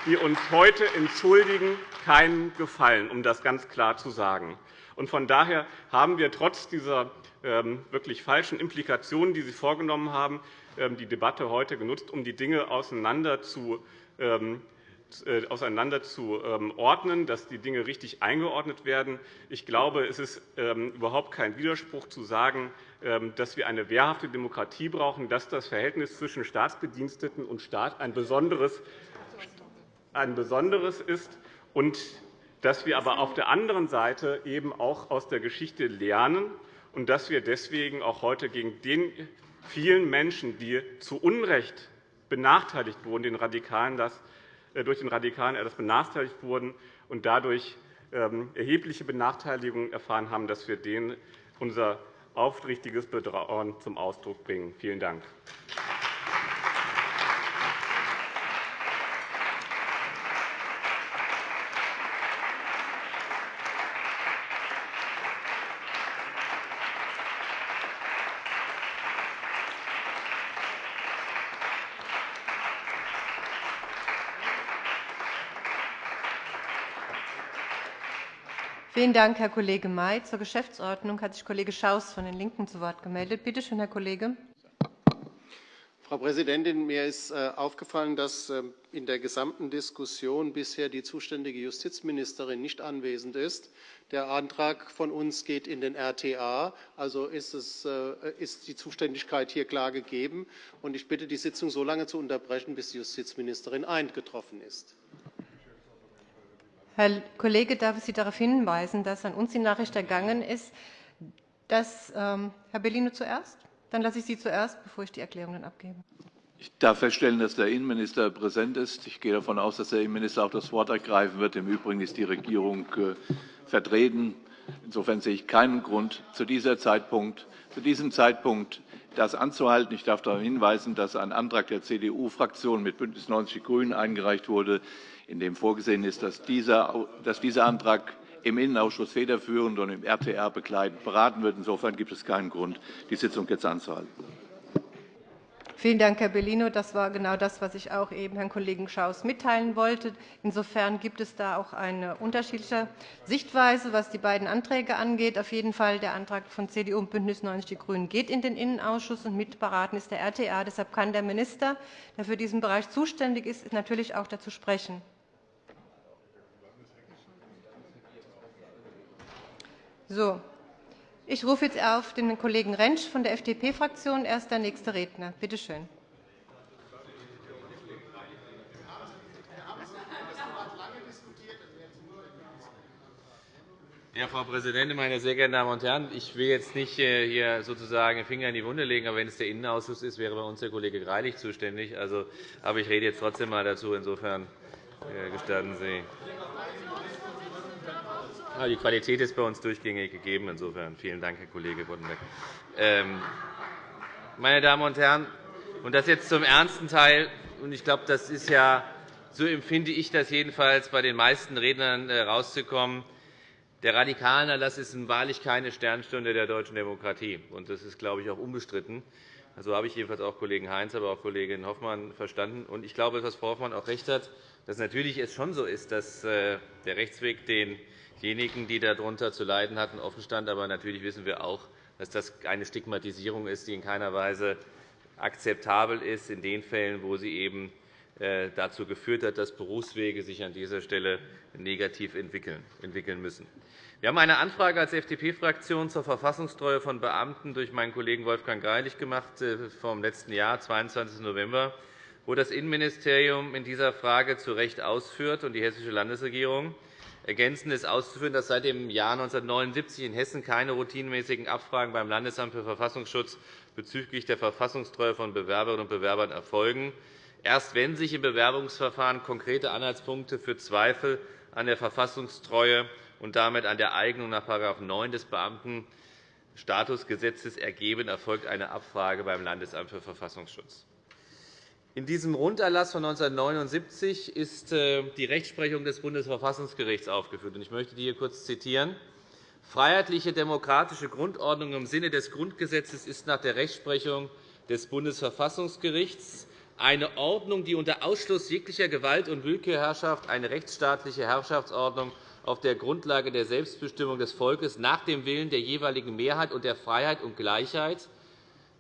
[SPEAKER 5] die uns heute entschuldigen, keinen Gefallen, um das ganz klar zu sagen. Von daher haben wir trotz dieser ähm, wirklich falschen Implikationen, die Sie vorgenommen haben, ähm, die Debatte heute genutzt, um die Dinge auseinander zu ähm, äh, auseinander dass die Dinge richtig eingeordnet werden. Ich glaube, es ist überhaupt kein Widerspruch zu sagen, dass wir eine wehrhafte Demokratie brauchen, dass das Verhältnis zwischen Staatsbediensteten und Staat ein besonderes ist und dass wir aber auf der anderen Seite eben auch aus der Geschichte lernen und dass wir deswegen auch heute gegen den vielen Menschen, die zu Unrecht benachteiligt wurden, den Radikalen das, äh, durch den Radikalen Erlass benachteiligt wurden und dadurch ähm, erhebliche Benachteiligungen erfahren haben, dass wir denen unser aufrichtiges Bedauern zum Ausdruck bringen. Vielen Dank.
[SPEAKER 1] Vielen Dank, Herr Kollege May. Zur Geschäftsordnung hat sich Kollege Schaus von den LINKEN zu Wort gemeldet. Bitte schön, Herr Kollege.
[SPEAKER 6] Frau Präsidentin, mir ist äh, aufgefallen, dass ähm, in der gesamten Diskussion bisher die zuständige Justizministerin nicht anwesend ist. Der Antrag von uns geht in den RTA, also ist, es, äh, ist die Zuständigkeit hier klar gegeben. Ich bitte, die Sitzung so lange zu unterbrechen, bis die Justizministerin eingetroffen ist.
[SPEAKER 1] Herr Kollege, darf ich Sie darauf hinweisen, dass an uns die Nachricht ergangen ist, dass ähm, Herr Bellino zuerst? Dann lasse ich Sie zuerst, bevor ich die Erklärung dann abgebe.
[SPEAKER 7] Ich darf feststellen, dass der Innenminister präsent ist. Ich gehe davon aus, dass der Innenminister auch das Wort ergreifen wird. Im Übrigen ist die Regierung äh, vertreten. Insofern sehe ich keinen Grund, zu, Zeitpunkt, zu diesem Zeitpunkt das anzuhalten. Ich darf darauf hinweisen, dass ein Antrag der CDU-Fraktion mit BÜNDNIS 90 die GRÜNEN eingereicht wurde, in dem vorgesehen ist, dass dieser, Antrag im Innenausschuss federführend und im RTR begleitend beraten wird. Insofern gibt es keinen Grund, die Sitzung jetzt anzuhalten.
[SPEAKER 1] Vielen Dank, Herr Bellino. Das war genau das, was ich auch eben Herrn Kollegen Schaus mitteilen wollte. Insofern gibt es da auch eine unterschiedliche Sichtweise, was die beiden Anträge angeht. Auf jeden Fall der Antrag von CDU und BÜNDNIS 90 die GRÜNEN geht in den Innenausschuss, und mitberaten ist der RTA. Deshalb kann der Minister, der für diesen Bereich zuständig ist, natürlich auch dazu sprechen. So, ich rufe jetzt auf den Kollegen Rentsch von der FDP-Fraktion. Er ist der nächste Redner. Bitte schön.
[SPEAKER 8] Ja, Frau Präsidentin, meine sehr geehrten Damen und Herren! Ich will jetzt nicht äh, hier sozusagen den Finger in die Wunde legen, aber wenn es der Innenausschuss ist, wäre bei uns der Kollege Greilich zuständig. Also, aber ich rede jetzt trotzdem einmal dazu. Insofern äh, gestatten Sie. Die Qualität ist bei uns durchgängig gegeben. Insofern vielen Dank, Herr Kollege Boddenberg. Ähm, meine Damen und Herren, und das jetzt zum ernsten Teil. Ich glaube, das ist ja, so empfinde ich das jedenfalls bei den meisten Rednern herauszukommen. Äh, der Radikalenerlass ist wahrlich keine Sternstunde der deutschen Demokratie. Und das ist, glaube ich, auch unbestritten. So habe ich jedenfalls auch Kollegen Heinz, aber auch Kollegin Hoffmann verstanden. Und ich glaube, dass Frau Hoffmann auch recht hat, dass natürlich es schon so ist, dass äh, der Rechtsweg den diejenigen, die darunter zu leiden hatten, offenstand. Aber natürlich wissen wir auch, dass das eine Stigmatisierung ist, die in keiner Weise akzeptabel ist, in den Fällen, wo sie eben äh, dazu geführt hat, dass Berufswege sich an dieser Stelle negativ entwickeln müssen. Wir haben eine Anfrage als FDP-Fraktion zur Verfassungstreue von Beamten durch meinen Kollegen Wolfgang Greilich gemacht äh, vom letzten Jahr, 22. November, wo das Innenministerium in dieser Frage zu Recht ausführt und die Hessische Landesregierung Ergänzend ist auszuführen, dass seit dem Jahr 1979 in Hessen keine routinemäßigen Abfragen beim Landesamt für Verfassungsschutz bezüglich der Verfassungstreue von Bewerberinnen und Bewerbern erfolgen. Erst wenn sich im Bewerbungsverfahren konkrete Anhaltspunkte für Zweifel an der Verfassungstreue und damit an der Eignung nach § 9 des Beamtenstatusgesetzes ergeben, erfolgt eine Abfrage beim Landesamt für Verfassungsschutz. In diesem Runderlass von 1979 ist äh, die Rechtsprechung des Bundesverfassungsgerichts aufgeführt. Ich möchte die hier kurz zitieren. Freiheitliche demokratische Grundordnung im Sinne des Grundgesetzes ist nach der Rechtsprechung des Bundesverfassungsgerichts eine Ordnung, die unter Ausschluss jeglicher Gewalt- und Willkürherrschaft eine rechtsstaatliche Herrschaftsordnung auf der Grundlage der Selbstbestimmung des Volkes nach dem Willen der jeweiligen Mehrheit und der Freiheit und Gleichheit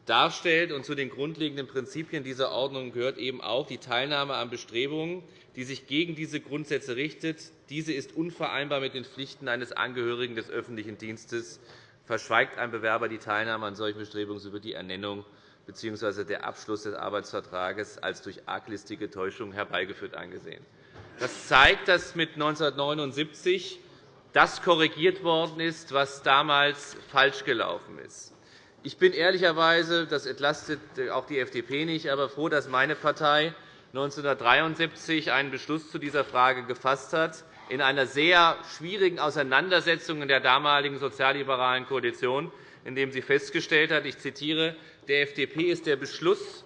[SPEAKER 8] darstellt. Und zu den grundlegenden Prinzipien dieser Ordnung gehört eben auch die Teilnahme an Bestrebungen, die sich gegen diese Grundsätze richtet. Diese ist unvereinbar mit den Pflichten eines Angehörigen des öffentlichen Dienstes. Verschweigt ein Bewerber die Teilnahme an solchen Bestrebungen, so wird die Ernennung bzw. der Abschluss des Arbeitsvertrages als durch arglistige Täuschung herbeigeführt angesehen. Das zeigt, dass mit 1979 das korrigiert worden ist, was damals falsch gelaufen ist. Ich bin ehrlicherweise, das entlastet auch die FDP nicht, aber froh, dass meine Partei 1973 einen Beschluss zu dieser Frage gefasst hat, in einer sehr schwierigen Auseinandersetzung in der damaligen sozialliberalen Koalition, in dem sie festgestellt hat, ich zitiere, der FDP ist der Beschluss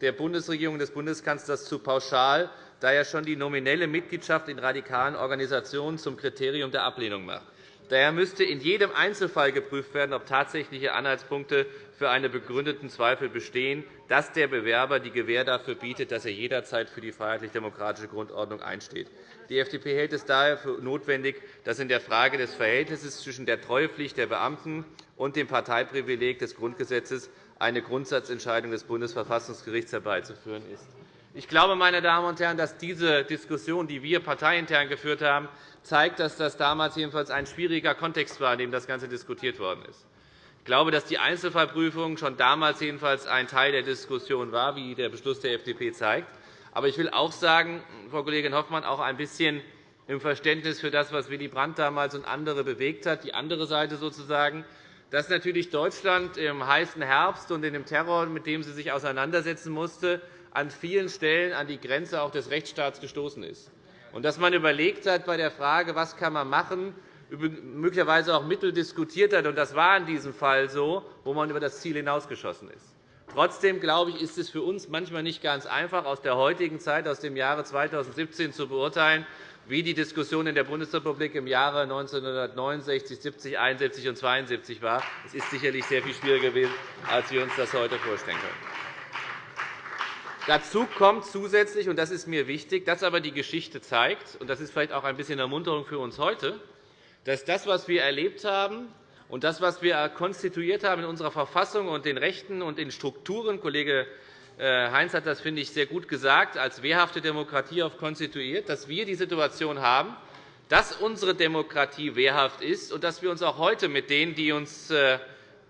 [SPEAKER 8] der Bundesregierung und des Bundeskanzlers zu pauschal, da er schon die nominelle Mitgliedschaft in radikalen Organisationen zum Kriterium der Ablehnung macht. Daher müsste in jedem Einzelfall geprüft werden, ob tatsächliche Anhaltspunkte für einen begründeten Zweifel bestehen, dass der Bewerber die Gewähr dafür bietet, dass er jederzeit für die freiheitlich-demokratische Grundordnung einsteht. Die FDP hält es daher für notwendig, dass in der Frage des Verhältnisses zwischen der Treuepflicht der Beamten und dem Parteiprivileg des Grundgesetzes eine Grundsatzentscheidung des Bundesverfassungsgerichts herbeizuführen ist. Ich glaube, meine Damen und Herren, dass diese Diskussion, die wir parteiintern geführt haben, zeigt, dass das damals jedenfalls ein schwieriger Kontext war, in dem das Ganze diskutiert worden ist. Ich glaube, dass die Einzelfallprüfung schon damals jedenfalls ein Teil der Diskussion war, wie der Beschluss der FDP zeigt. Aber ich will auch sagen, Frau Kollegin Hoffmann, auch ein bisschen im Verständnis für das, was Willy Brandt damals und andere bewegt hat, die andere Seite sozusagen, dass natürlich Deutschland im heißen Herbst und in dem Terror, mit dem sie sich auseinandersetzen musste, an vielen Stellen an die Grenze auch des Rechtsstaats gestoßen ist. Und dass man überlegt hat bei der Frage, was kann man machen, möglicherweise auch Mittel diskutiert hat. Und das war in diesem Fall so, wo man über das Ziel hinausgeschossen ist. Trotzdem glaube ich, ist es für uns manchmal nicht ganz einfach, aus der heutigen Zeit, aus dem Jahre 2017 zu beurteilen, wie die Diskussion in der Bundesrepublik im Jahre 1969, 70, 71 und 72 war. Es ist sicherlich sehr viel schwieriger gewesen, als wir uns das heute vorstellen können. Dazu kommt zusätzlich, und das ist mir wichtig, dass aber die Geschichte zeigt, und das ist vielleicht auch ein bisschen Ermunterung für uns heute, dass das, was wir erlebt haben, und das, was wir konstituiert haben in unserer Verfassung und den Rechten und den Strukturen, Kollege äh, Heinz hat das, finde ich, sehr gut gesagt, als wehrhafte Demokratie auf konstituiert, dass wir die Situation haben, dass unsere Demokratie wehrhaft ist und dass wir uns auch heute mit denen, die uns äh,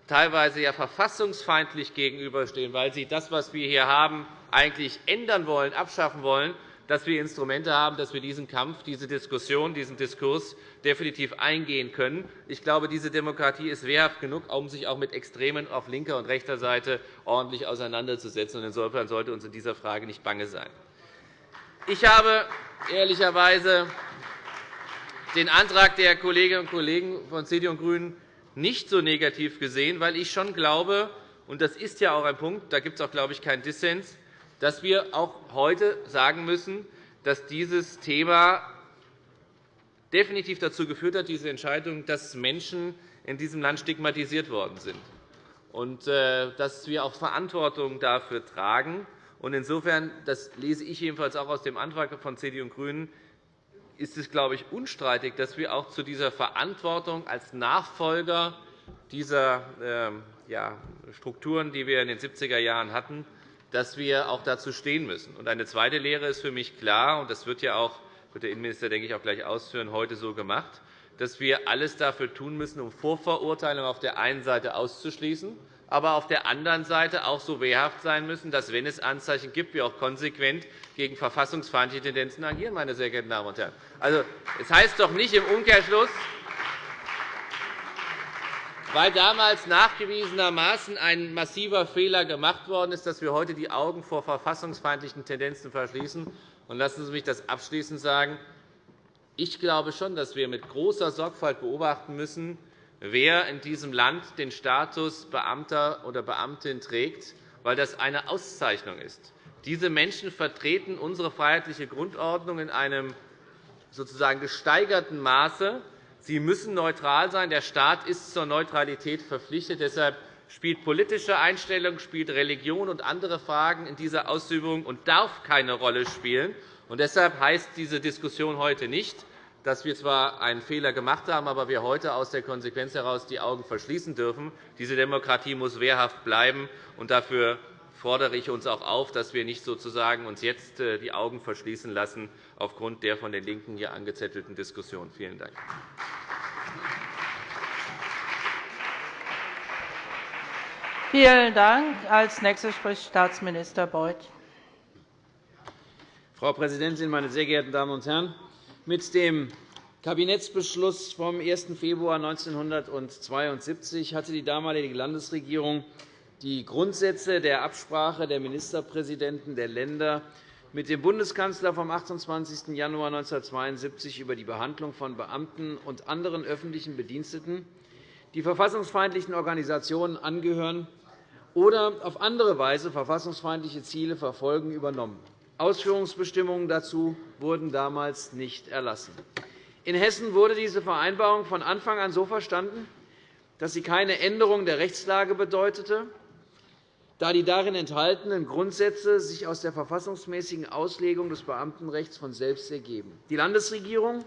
[SPEAKER 8] teilweise ja verfassungsfeindlich gegenüberstehen, weil sie das, was wir hier haben, eigentlich ändern wollen, abschaffen wollen, dass wir Instrumente haben, dass wir diesen Kampf, diese Diskussion, diesen Diskurs definitiv eingehen können. Ich glaube, diese Demokratie ist wehrhaft genug, um sich auch mit Extremen auf linker und rechter Seite ordentlich auseinanderzusetzen. Insofern sollte uns in dieser Frage nicht bange sein. Ich habe ehrlicherweise den Antrag der Kolleginnen und Kollegen von CDU und GRÜNEN nicht so negativ gesehen, weil ich schon glaube, und das ist ja auch ein Punkt, da gibt es auch, glaube ich, keinen Dissens, dass wir auch heute sagen müssen, dass dieses Thema definitiv dazu geführt hat, diese Entscheidung, dass Menschen in diesem Land stigmatisiert worden sind und äh, dass wir auch Verantwortung dafür tragen. Insofern, das lese ich jedenfalls auch aus dem Antrag von CDU und GRÜNEN, ist es, glaube ich, unstreitig, dass wir auch zu dieser Verantwortung als Nachfolger dieser ähm, Strukturen, die wir in den 70er Jahren hatten, dass wir auch dazu stehen müssen. Eine zweite Lehre ist für mich klar, und das wird ja auch wird der Innenminister denke ich, auch gleich ausführen, heute so gemacht, dass wir alles dafür tun müssen, um Vorverurteilungen auf der einen Seite auszuschließen, aber auf der anderen Seite auch so wehrhaft sein müssen, dass, wenn es Anzeichen gibt, wir auch konsequent gegen verfassungsfeindliche Tendenzen agieren. Meine sehr geehrten Damen und Herren. Also, es heißt doch nicht im Umkehrschluss, weil damals nachgewiesenermaßen ein massiver Fehler gemacht worden ist, dass wir heute die Augen vor verfassungsfeindlichen Tendenzen verschließen. Und lassen Sie mich das abschließend sagen. Ich glaube schon, dass wir mit großer Sorgfalt beobachten müssen, wer in diesem Land den Status Beamter oder Beamtin trägt, weil das eine Auszeichnung ist. Diese Menschen vertreten unsere freiheitliche Grundordnung in einem sozusagen gesteigerten Maße. Sie müssen neutral sein. Der Staat ist zur Neutralität verpflichtet. Deshalb spielt politische Einstellung, spielt Religion und andere Fragen in dieser Ausübung und darf keine Rolle spielen. Und deshalb heißt diese Diskussion heute nicht, dass wir zwar einen Fehler gemacht haben, aber wir heute aus der Konsequenz heraus die Augen verschließen dürfen. Diese Demokratie muss wehrhaft bleiben. und Dafür fordere ich uns auch auf, dass wir nicht sozusagen uns jetzt äh, die Augen verschließen lassen aufgrund der von den LINKEN hier angezettelten Diskussion. Vielen Dank.
[SPEAKER 9] Vielen Dank. Als nächster spricht Staatsminister Beuth.
[SPEAKER 10] Frau Präsidentin, meine sehr geehrten Damen und Herren! Mit dem Kabinettsbeschluss vom 1. Februar 1972 hatte die damalige Landesregierung die Grundsätze der Absprache der Ministerpräsidenten der Länder mit dem Bundeskanzler vom 28. Januar 1972 über die Behandlung von Beamten und anderen öffentlichen Bediensteten, die verfassungsfeindlichen Organisationen angehören oder auf andere Weise verfassungsfeindliche Ziele verfolgen, übernommen. Ausführungsbestimmungen dazu wurden damals nicht erlassen. In Hessen wurde diese Vereinbarung von Anfang an so verstanden, dass sie keine Änderung der Rechtslage bedeutete, da die darin enthaltenen Grundsätze sich aus der verfassungsmäßigen Auslegung des Beamtenrechts von selbst ergeben. Die Landesregierung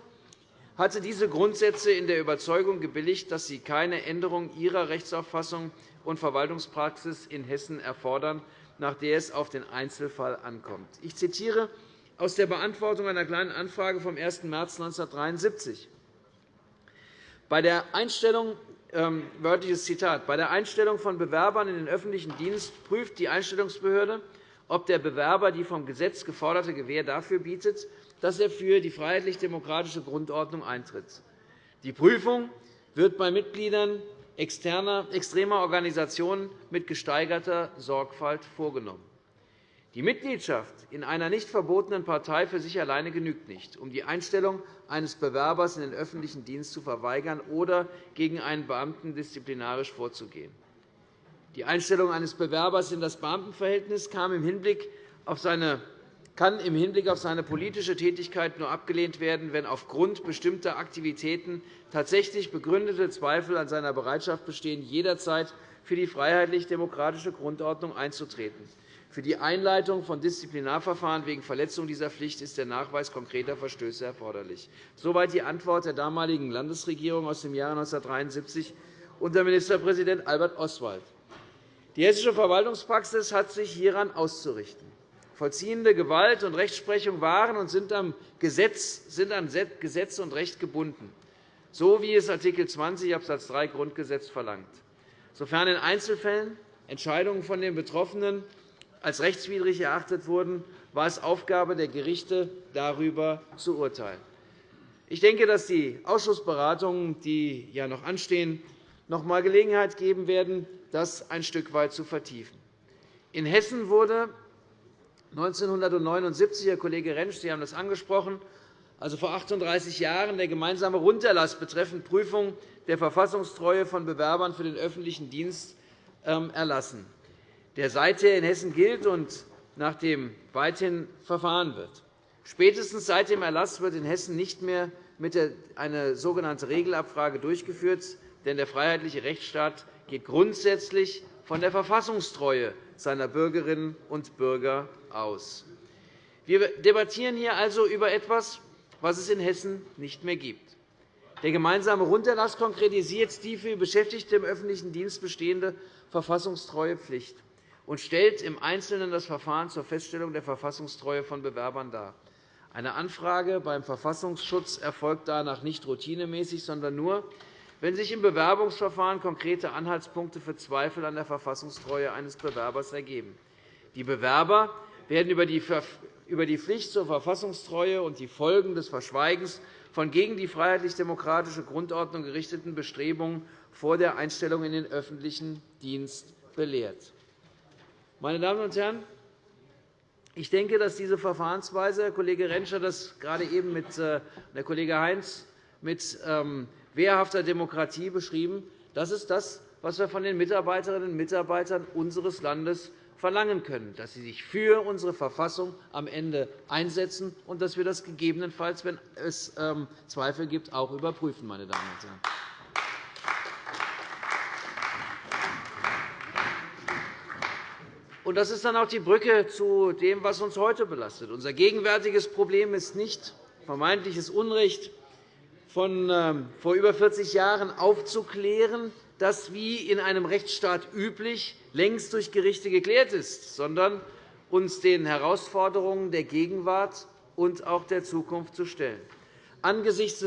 [SPEAKER 10] hatte diese Grundsätze in der Überzeugung gebilligt, dass sie keine Änderung ihrer Rechtsauffassung und Verwaltungspraxis in Hessen erfordern, nach der es auf den Einzelfall ankommt. Ich zitiere aus der Beantwortung einer Kleinen Anfrage vom 1. März 1973. Bei der Einstellung wörtliches Zitat. Bei der Einstellung von Bewerbern in den öffentlichen Dienst prüft die Einstellungsbehörde, ob der Bewerber die vom Gesetz geforderte Gewähr dafür bietet, dass er für die freiheitlich-demokratische Grundordnung eintritt. Die Prüfung wird bei Mitgliedern extremer Organisationen mit gesteigerter Sorgfalt vorgenommen. Die Mitgliedschaft in einer nicht verbotenen Partei für sich alleine genügt nicht, um die Einstellung eines Bewerbers in den öffentlichen Dienst zu verweigern oder gegen einen Beamten disziplinarisch vorzugehen. Die Einstellung eines Bewerbers in das Beamtenverhältnis kann im Hinblick auf seine politische Tätigkeit nur abgelehnt werden, wenn aufgrund bestimmter Aktivitäten tatsächlich begründete Zweifel an seiner Bereitschaft bestehen, jederzeit für die freiheitlich-demokratische Grundordnung einzutreten. Für die Einleitung von Disziplinarverfahren wegen Verletzung dieser Pflicht ist der Nachweis konkreter Verstöße erforderlich. Soweit die Antwort der damaligen Landesregierung aus dem Jahre 1973 unter Ministerpräsident Albert Oswald. Die hessische Verwaltungspraxis hat sich hieran auszurichten. Vollziehende Gewalt und Rechtsprechung waren und sind an Gesetz und Recht gebunden, so wie es Art. 20 Abs. 3 Grundgesetz verlangt. Sofern in Einzelfällen Entscheidungen von den Betroffenen als rechtswidrig erachtet wurden, war es Aufgabe der Gerichte, darüber zu urteilen. Ich denke, dass die Ausschussberatungen, die ja noch anstehen, noch einmal Gelegenheit geben werden, das ein Stück weit zu vertiefen. In Hessen wurde 1979, Herr Kollege Rentsch, Sie haben das angesprochen, also vor 38 Jahren, der gemeinsame Runterlass betreffend Prüfung der Verfassungstreue von Bewerbern für den öffentlichen Dienst ähm, erlassen der seither in Hessen gilt und nach dem weithin verfahren wird. Spätestens seit dem Erlass wird in Hessen nicht mehr eine sogenannte Regelabfrage durchgeführt, denn der freiheitliche Rechtsstaat geht grundsätzlich von der Verfassungstreue seiner Bürgerinnen und Bürger aus. Wir debattieren hier also über etwas, was es in Hessen nicht mehr gibt. Der gemeinsame Runterlass konkretisiert die für Beschäftigte im öffentlichen Dienst bestehende verfassungstreue Pflicht und stellt im Einzelnen das Verfahren zur Feststellung der Verfassungstreue von Bewerbern dar. Eine Anfrage beim Verfassungsschutz erfolgt danach nicht routinemäßig, sondern nur, wenn sich im Bewerbungsverfahren konkrete Anhaltspunkte für Zweifel an der Verfassungstreue eines Bewerbers ergeben. Die Bewerber werden über die Pflicht zur Verfassungstreue und die Folgen des Verschweigens von gegen die freiheitlich-demokratische Grundordnung gerichteten Bestrebungen vor der Einstellung in den öffentlichen Dienst belehrt. Meine Damen und Herren, ich denke, dass diese Verfahrensweise, Herr Kollege Rentsch hat das gerade eben mit äh, Herr Kollege Heinz mit ähm, wehrhafter Demokratie beschrieben, das ist das, was wir von den Mitarbeiterinnen und Mitarbeitern unseres Landes verlangen können, dass sie sich für unsere Verfassung am Ende einsetzen und dass wir das gegebenenfalls, wenn es ähm, Zweifel gibt, auch überprüfen. Meine Damen und Herren. Und das ist dann auch die Brücke zu dem, was uns heute belastet. Unser gegenwärtiges Problem ist nicht vermeintliches Unrecht von ähm, vor über 40 Jahren aufzuklären, das wie in einem Rechtsstaat üblich längst durch Gerichte geklärt ist, sondern uns den Herausforderungen der Gegenwart und auch der Zukunft zu stellen. Angesichts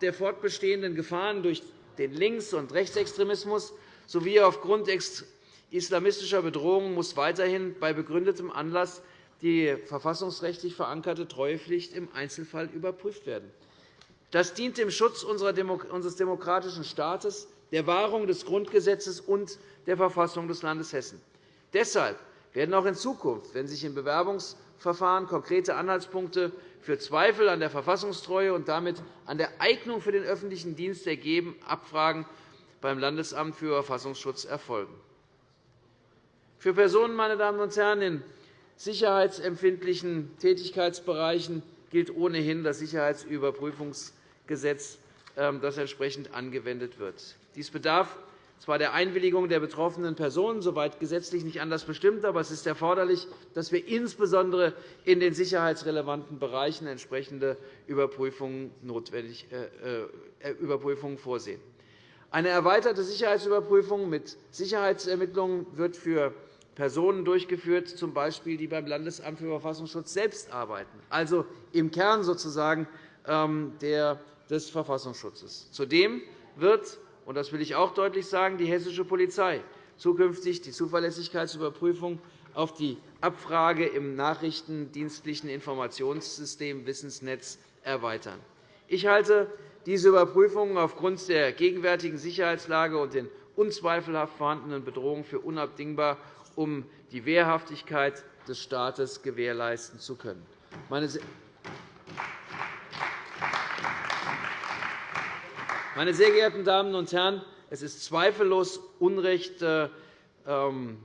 [SPEAKER 10] der fortbestehenden Gefahren durch den Links- und Rechtsextremismus sowie aufgrund islamistischer Bedrohungen muss weiterhin bei begründetem Anlass die verfassungsrechtlich verankerte Treuepflicht im Einzelfall überprüft werden. Das dient dem Schutz unseres demokratischen Staates, der Wahrung des Grundgesetzes und der Verfassung des Landes Hessen. Deshalb werden auch in Zukunft, wenn sich im Bewerbungsverfahren konkrete Anhaltspunkte für Zweifel an der Verfassungstreue und damit an der Eignung für den öffentlichen Dienst ergeben, Abfragen beim Landesamt für Verfassungsschutz erfolgen. Für Personen meine Damen und Herren, in sicherheitsempfindlichen Tätigkeitsbereichen gilt ohnehin das Sicherheitsüberprüfungsgesetz, ähm, das entsprechend angewendet wird. Dies bedarf zwar der Einwilligung der betroffenen Personen, soweit gesetzlich nicht anders bestimmt, aber es ist erforderlich, dass wir insbesondere in den sicherheitsrelevanten Bereichen entsprechende Überprüfungen äh, äh, vorsehen. Eine erweiterte Sicherheitsüberprüfung mit Sicherheitsermittlungen wird für Personen durchgeführt, z. B. die beim Landesamt für Verfassungsschutz selbst arbeiten, also im Kern sozusagen ähm, des Verfassungsschutzes. Zudem wird, und das will ich auch deutlich sagen, die hessische Polizei zukünftig die Zuverlässigkeitsüberprüfung auf die Abfrage im nachrichtendienstlichen Informationssystem Wissensnetz erweitern. Ich halte diese Überprüfungen aufgrund der gegenwärtigen Sicherheitslage und den unzweifelhaft vorhandenen Bedrohungen für unabdingbar um die Wehrhaftigkeit des Staates gewährleisten zu können. Meine sehr geehrten Damen und Herren, es ist zweifellos Unrecht, äh, ähm,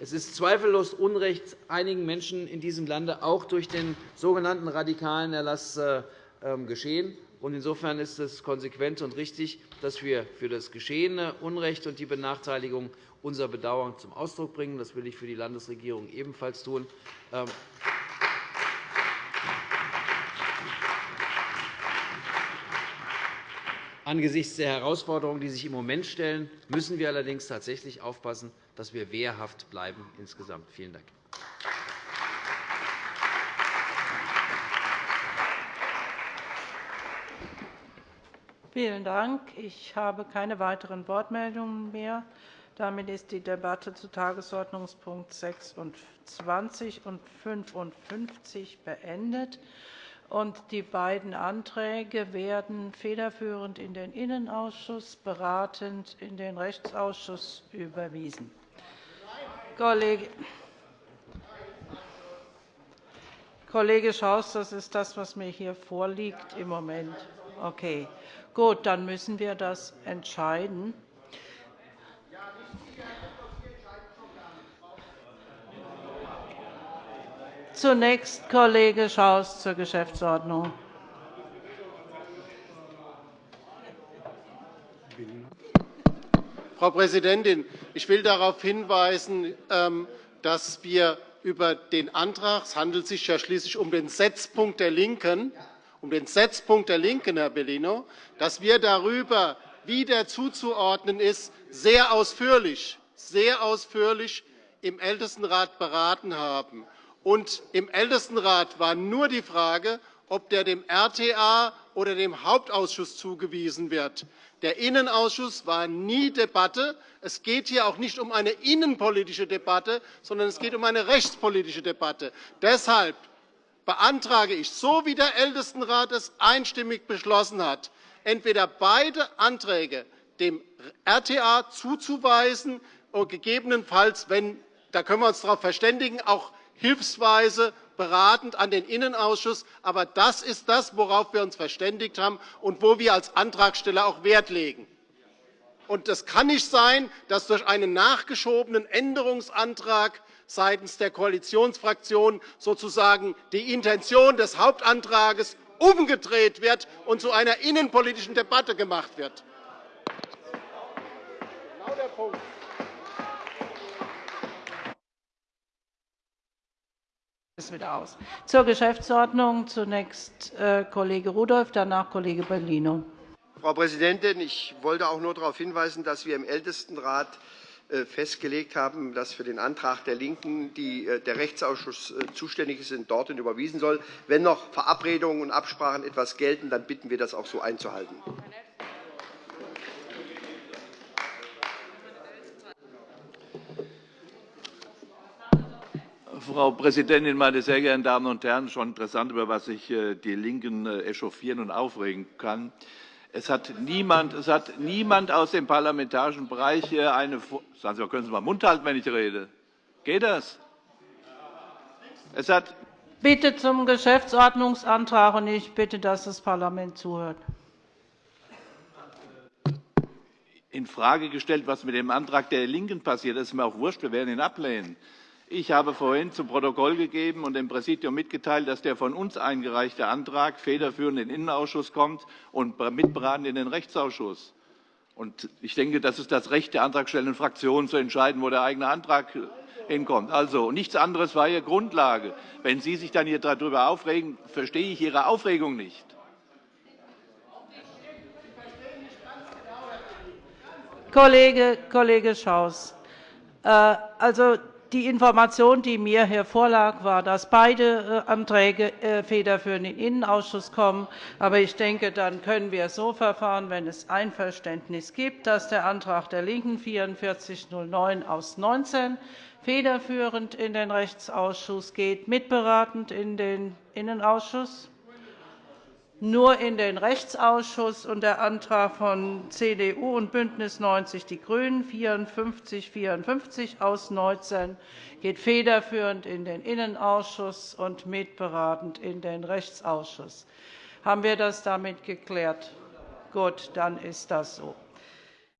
[SPEAKER 10] es ist zweifellos Unrecht einigen Menschen in diesem Lande auch durch den sogenannten radikalen Erlass äh, ähm, geschehen. Insofern ist es konsequent und richtig, dass wir für das geschehene Unrecht und die Benachteiligung unser Bedauern zum Ausdruck bringen. Das will ich für die Landesregierung ebenfalls tun. Ähm, Angesichts der Herausforderungen, die sich im Moment stellen, müssen wir allerdings tatsächlich aufpassen, dass wir wehrhaft bleiben insgesamt. Vielen Dank.
[SPEAKER 9] Vielen Dank. Ich habe keine weiteren Wortmeldungen mehr. Damit ist die Debatte zu Tagesordnungspunkt 26 und 55 beendet. Die beiden Anträge werden federführend in den Innenausschuss, beratend in den Rechtsausschuss überwiesen. Kollege Schaus, das ist das, was mir hier vorliegt im Moment. Okay. Gut, dann müssen wir das entscheiden. Zunächst Kollege Schaus zur Geschäftsordnung.
[SPEAKER 6] Frau Präsidentin, ich will darauf hinweisen, ähm, dass wir über den Antrag, es handelt sich ja schließlich um den Setzpunkt der LINKEN, um den Setzpunkt der LINKEN, Herr Bellino, dass wir darüber, wie der zuzuordnen ist, sehr ausführlich, sehr ausführlich im Ältestenrat beraten haben. Und Im Ältestenrat war nur die Frage, ob der dem RTA oder dem Hauptausschuss zugewiesen wird. Der Innenausschuss war nie Debatte. Es geht hier auch nicht um eine innenpolitische Debatte, sondern es geht um eine rechtspolitische Debatte. Deshalb beantrage ich, so wie der Ältestenrat es einstimmig beschlossen hat, entweder beide Anträge dem RTA zuzuweisen, und gegebenenfalls, wenn, da können wir uns darauf verständigen, auch hilfsweise beratend an den Innenausschuss. Aber das ist das, worauf wir uns verständigt haben und wo wir als Antragsteller auch Wert legen. Es kann nicht sein, dass durch einen nachgeschobenen Änderungsantrag seitens der Koalitionsfraktionen sozusagen die Intention des Hauptantrags umgedreht wird und zu einer innenpolitischen Debatte gemacht wird. Genau der Punkt.
[SPEAKER 9] Ist wieder aus. Zur Geschäftsordnung zunächst äh, Kollege Rudolph, danach Kollege Bellino.
[SPEAKER 11] Frau Präsidentin, ich wollte auch nur darauf hinweisen, dass wir im Ältestenrat äh, festgelegt haben, dass für den Antrag der LINKEN äh, der Rechtsausschuss zuständig ist und dorthin überwiesen soll. Wenn noch Verabredungen und Absprachen etwas gelten, dann bitten wir, das auch so einzuhalten.
[SPEAKER 7] Frau Präsidentin, meine sehr geehrten Damen und Herren! Schon interessant, über was sich äh, die LINKEN äh, echauffieren und aufregen kann. Es hat niemand, es hat niemand aus dem parlamentarischen Bereich äh, eine. Sagen Sie können Sie mal Mund halten, wenn ich rede? Geht das?
[SPEAKER 9] Es hat Bitte zum Geschäftsordnungsantrag, und ich bitte, dass das Parlament zuhört.
[SPEAKER 7] in Frage gestellt, was mit dem Antrag der LINKEN passiert. Das ist mir auch wurscht. Wir werden ihn ablehnen. Ich habe vorhin zu Protokoll gegeben und dem Präsidium mitgeteilt, dass der von uns eingereichte Antrag federführend in den Innenausschuss kommt und mitberaten in den Rechtsausschuss. ich denke, das ist das Recht der antragstellenden Fraktionen, zu entscheiden, wo der eigene Antrag hinkommt. Also, nichts anderes war Ihre Grundlage. Wenn Sie sich dann hier darüber aufregen, verstehe ich Ihre Aufregung nicht.
[SPEAKER 9] Kollege, Kollege Schaus, äh, also die Information, die mir hier vorlag, war, dass beide äh, Anträge äh, federführend in den Innenausschuss kommen. Aber ich denke, dann können wir so verfahren, wenn es Einverständnis gibt, dass der Antrag der LINKEN 4409 aus 19 federführend in den Rechtsausschuss geht, mitberatend in den Innenausschuss nur in den Rechtsausschuss und der Antrag von CDU und BÜNDNIS 90 die GRÜNEN 54 54 aus 19 geht federführend in den Innenausschuss und mitberatend in den Rechtsausschuss. Haben wir das damit geklärt? Gut, dann ist das so.